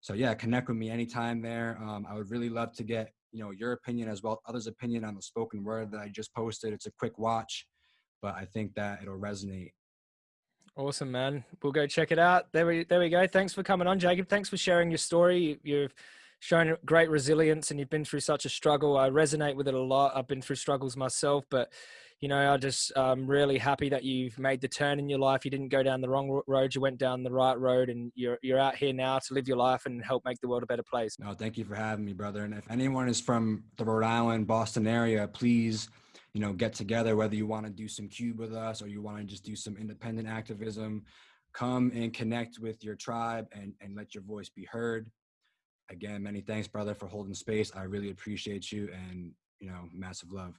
So yeah, connect with me anytime there. Um, I would really love to get you know your opinion as well, others' opinion on the spoken word that I just posted. It's a quick watch, but I think that it'll resonate. Awesome, man. We'll go check it out. There we there we go. Thanks for coming on, Jacob. Thanks for sharing your story. You've shown great resilience and you've been through such a struggle. I resonate with it a lot. I've been through struggles myself, but you know, I just I'm really happy that you've made the turn in your life. You didn't go down the wrong road; you went down the right road, and you're you're out here now to live your life and help make the world a better place. No, thank you for having me, brother. And if anyone is from the Rhode Island, Boston area, please, you know, get together. Whether you want to do some cube with us or you want to just do some independent activism, come and connect with your tribe and and let your voice be heard. Again, many thanks, brother, for holding space. I really appreciate you, and you know, massive love.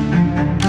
Thank you.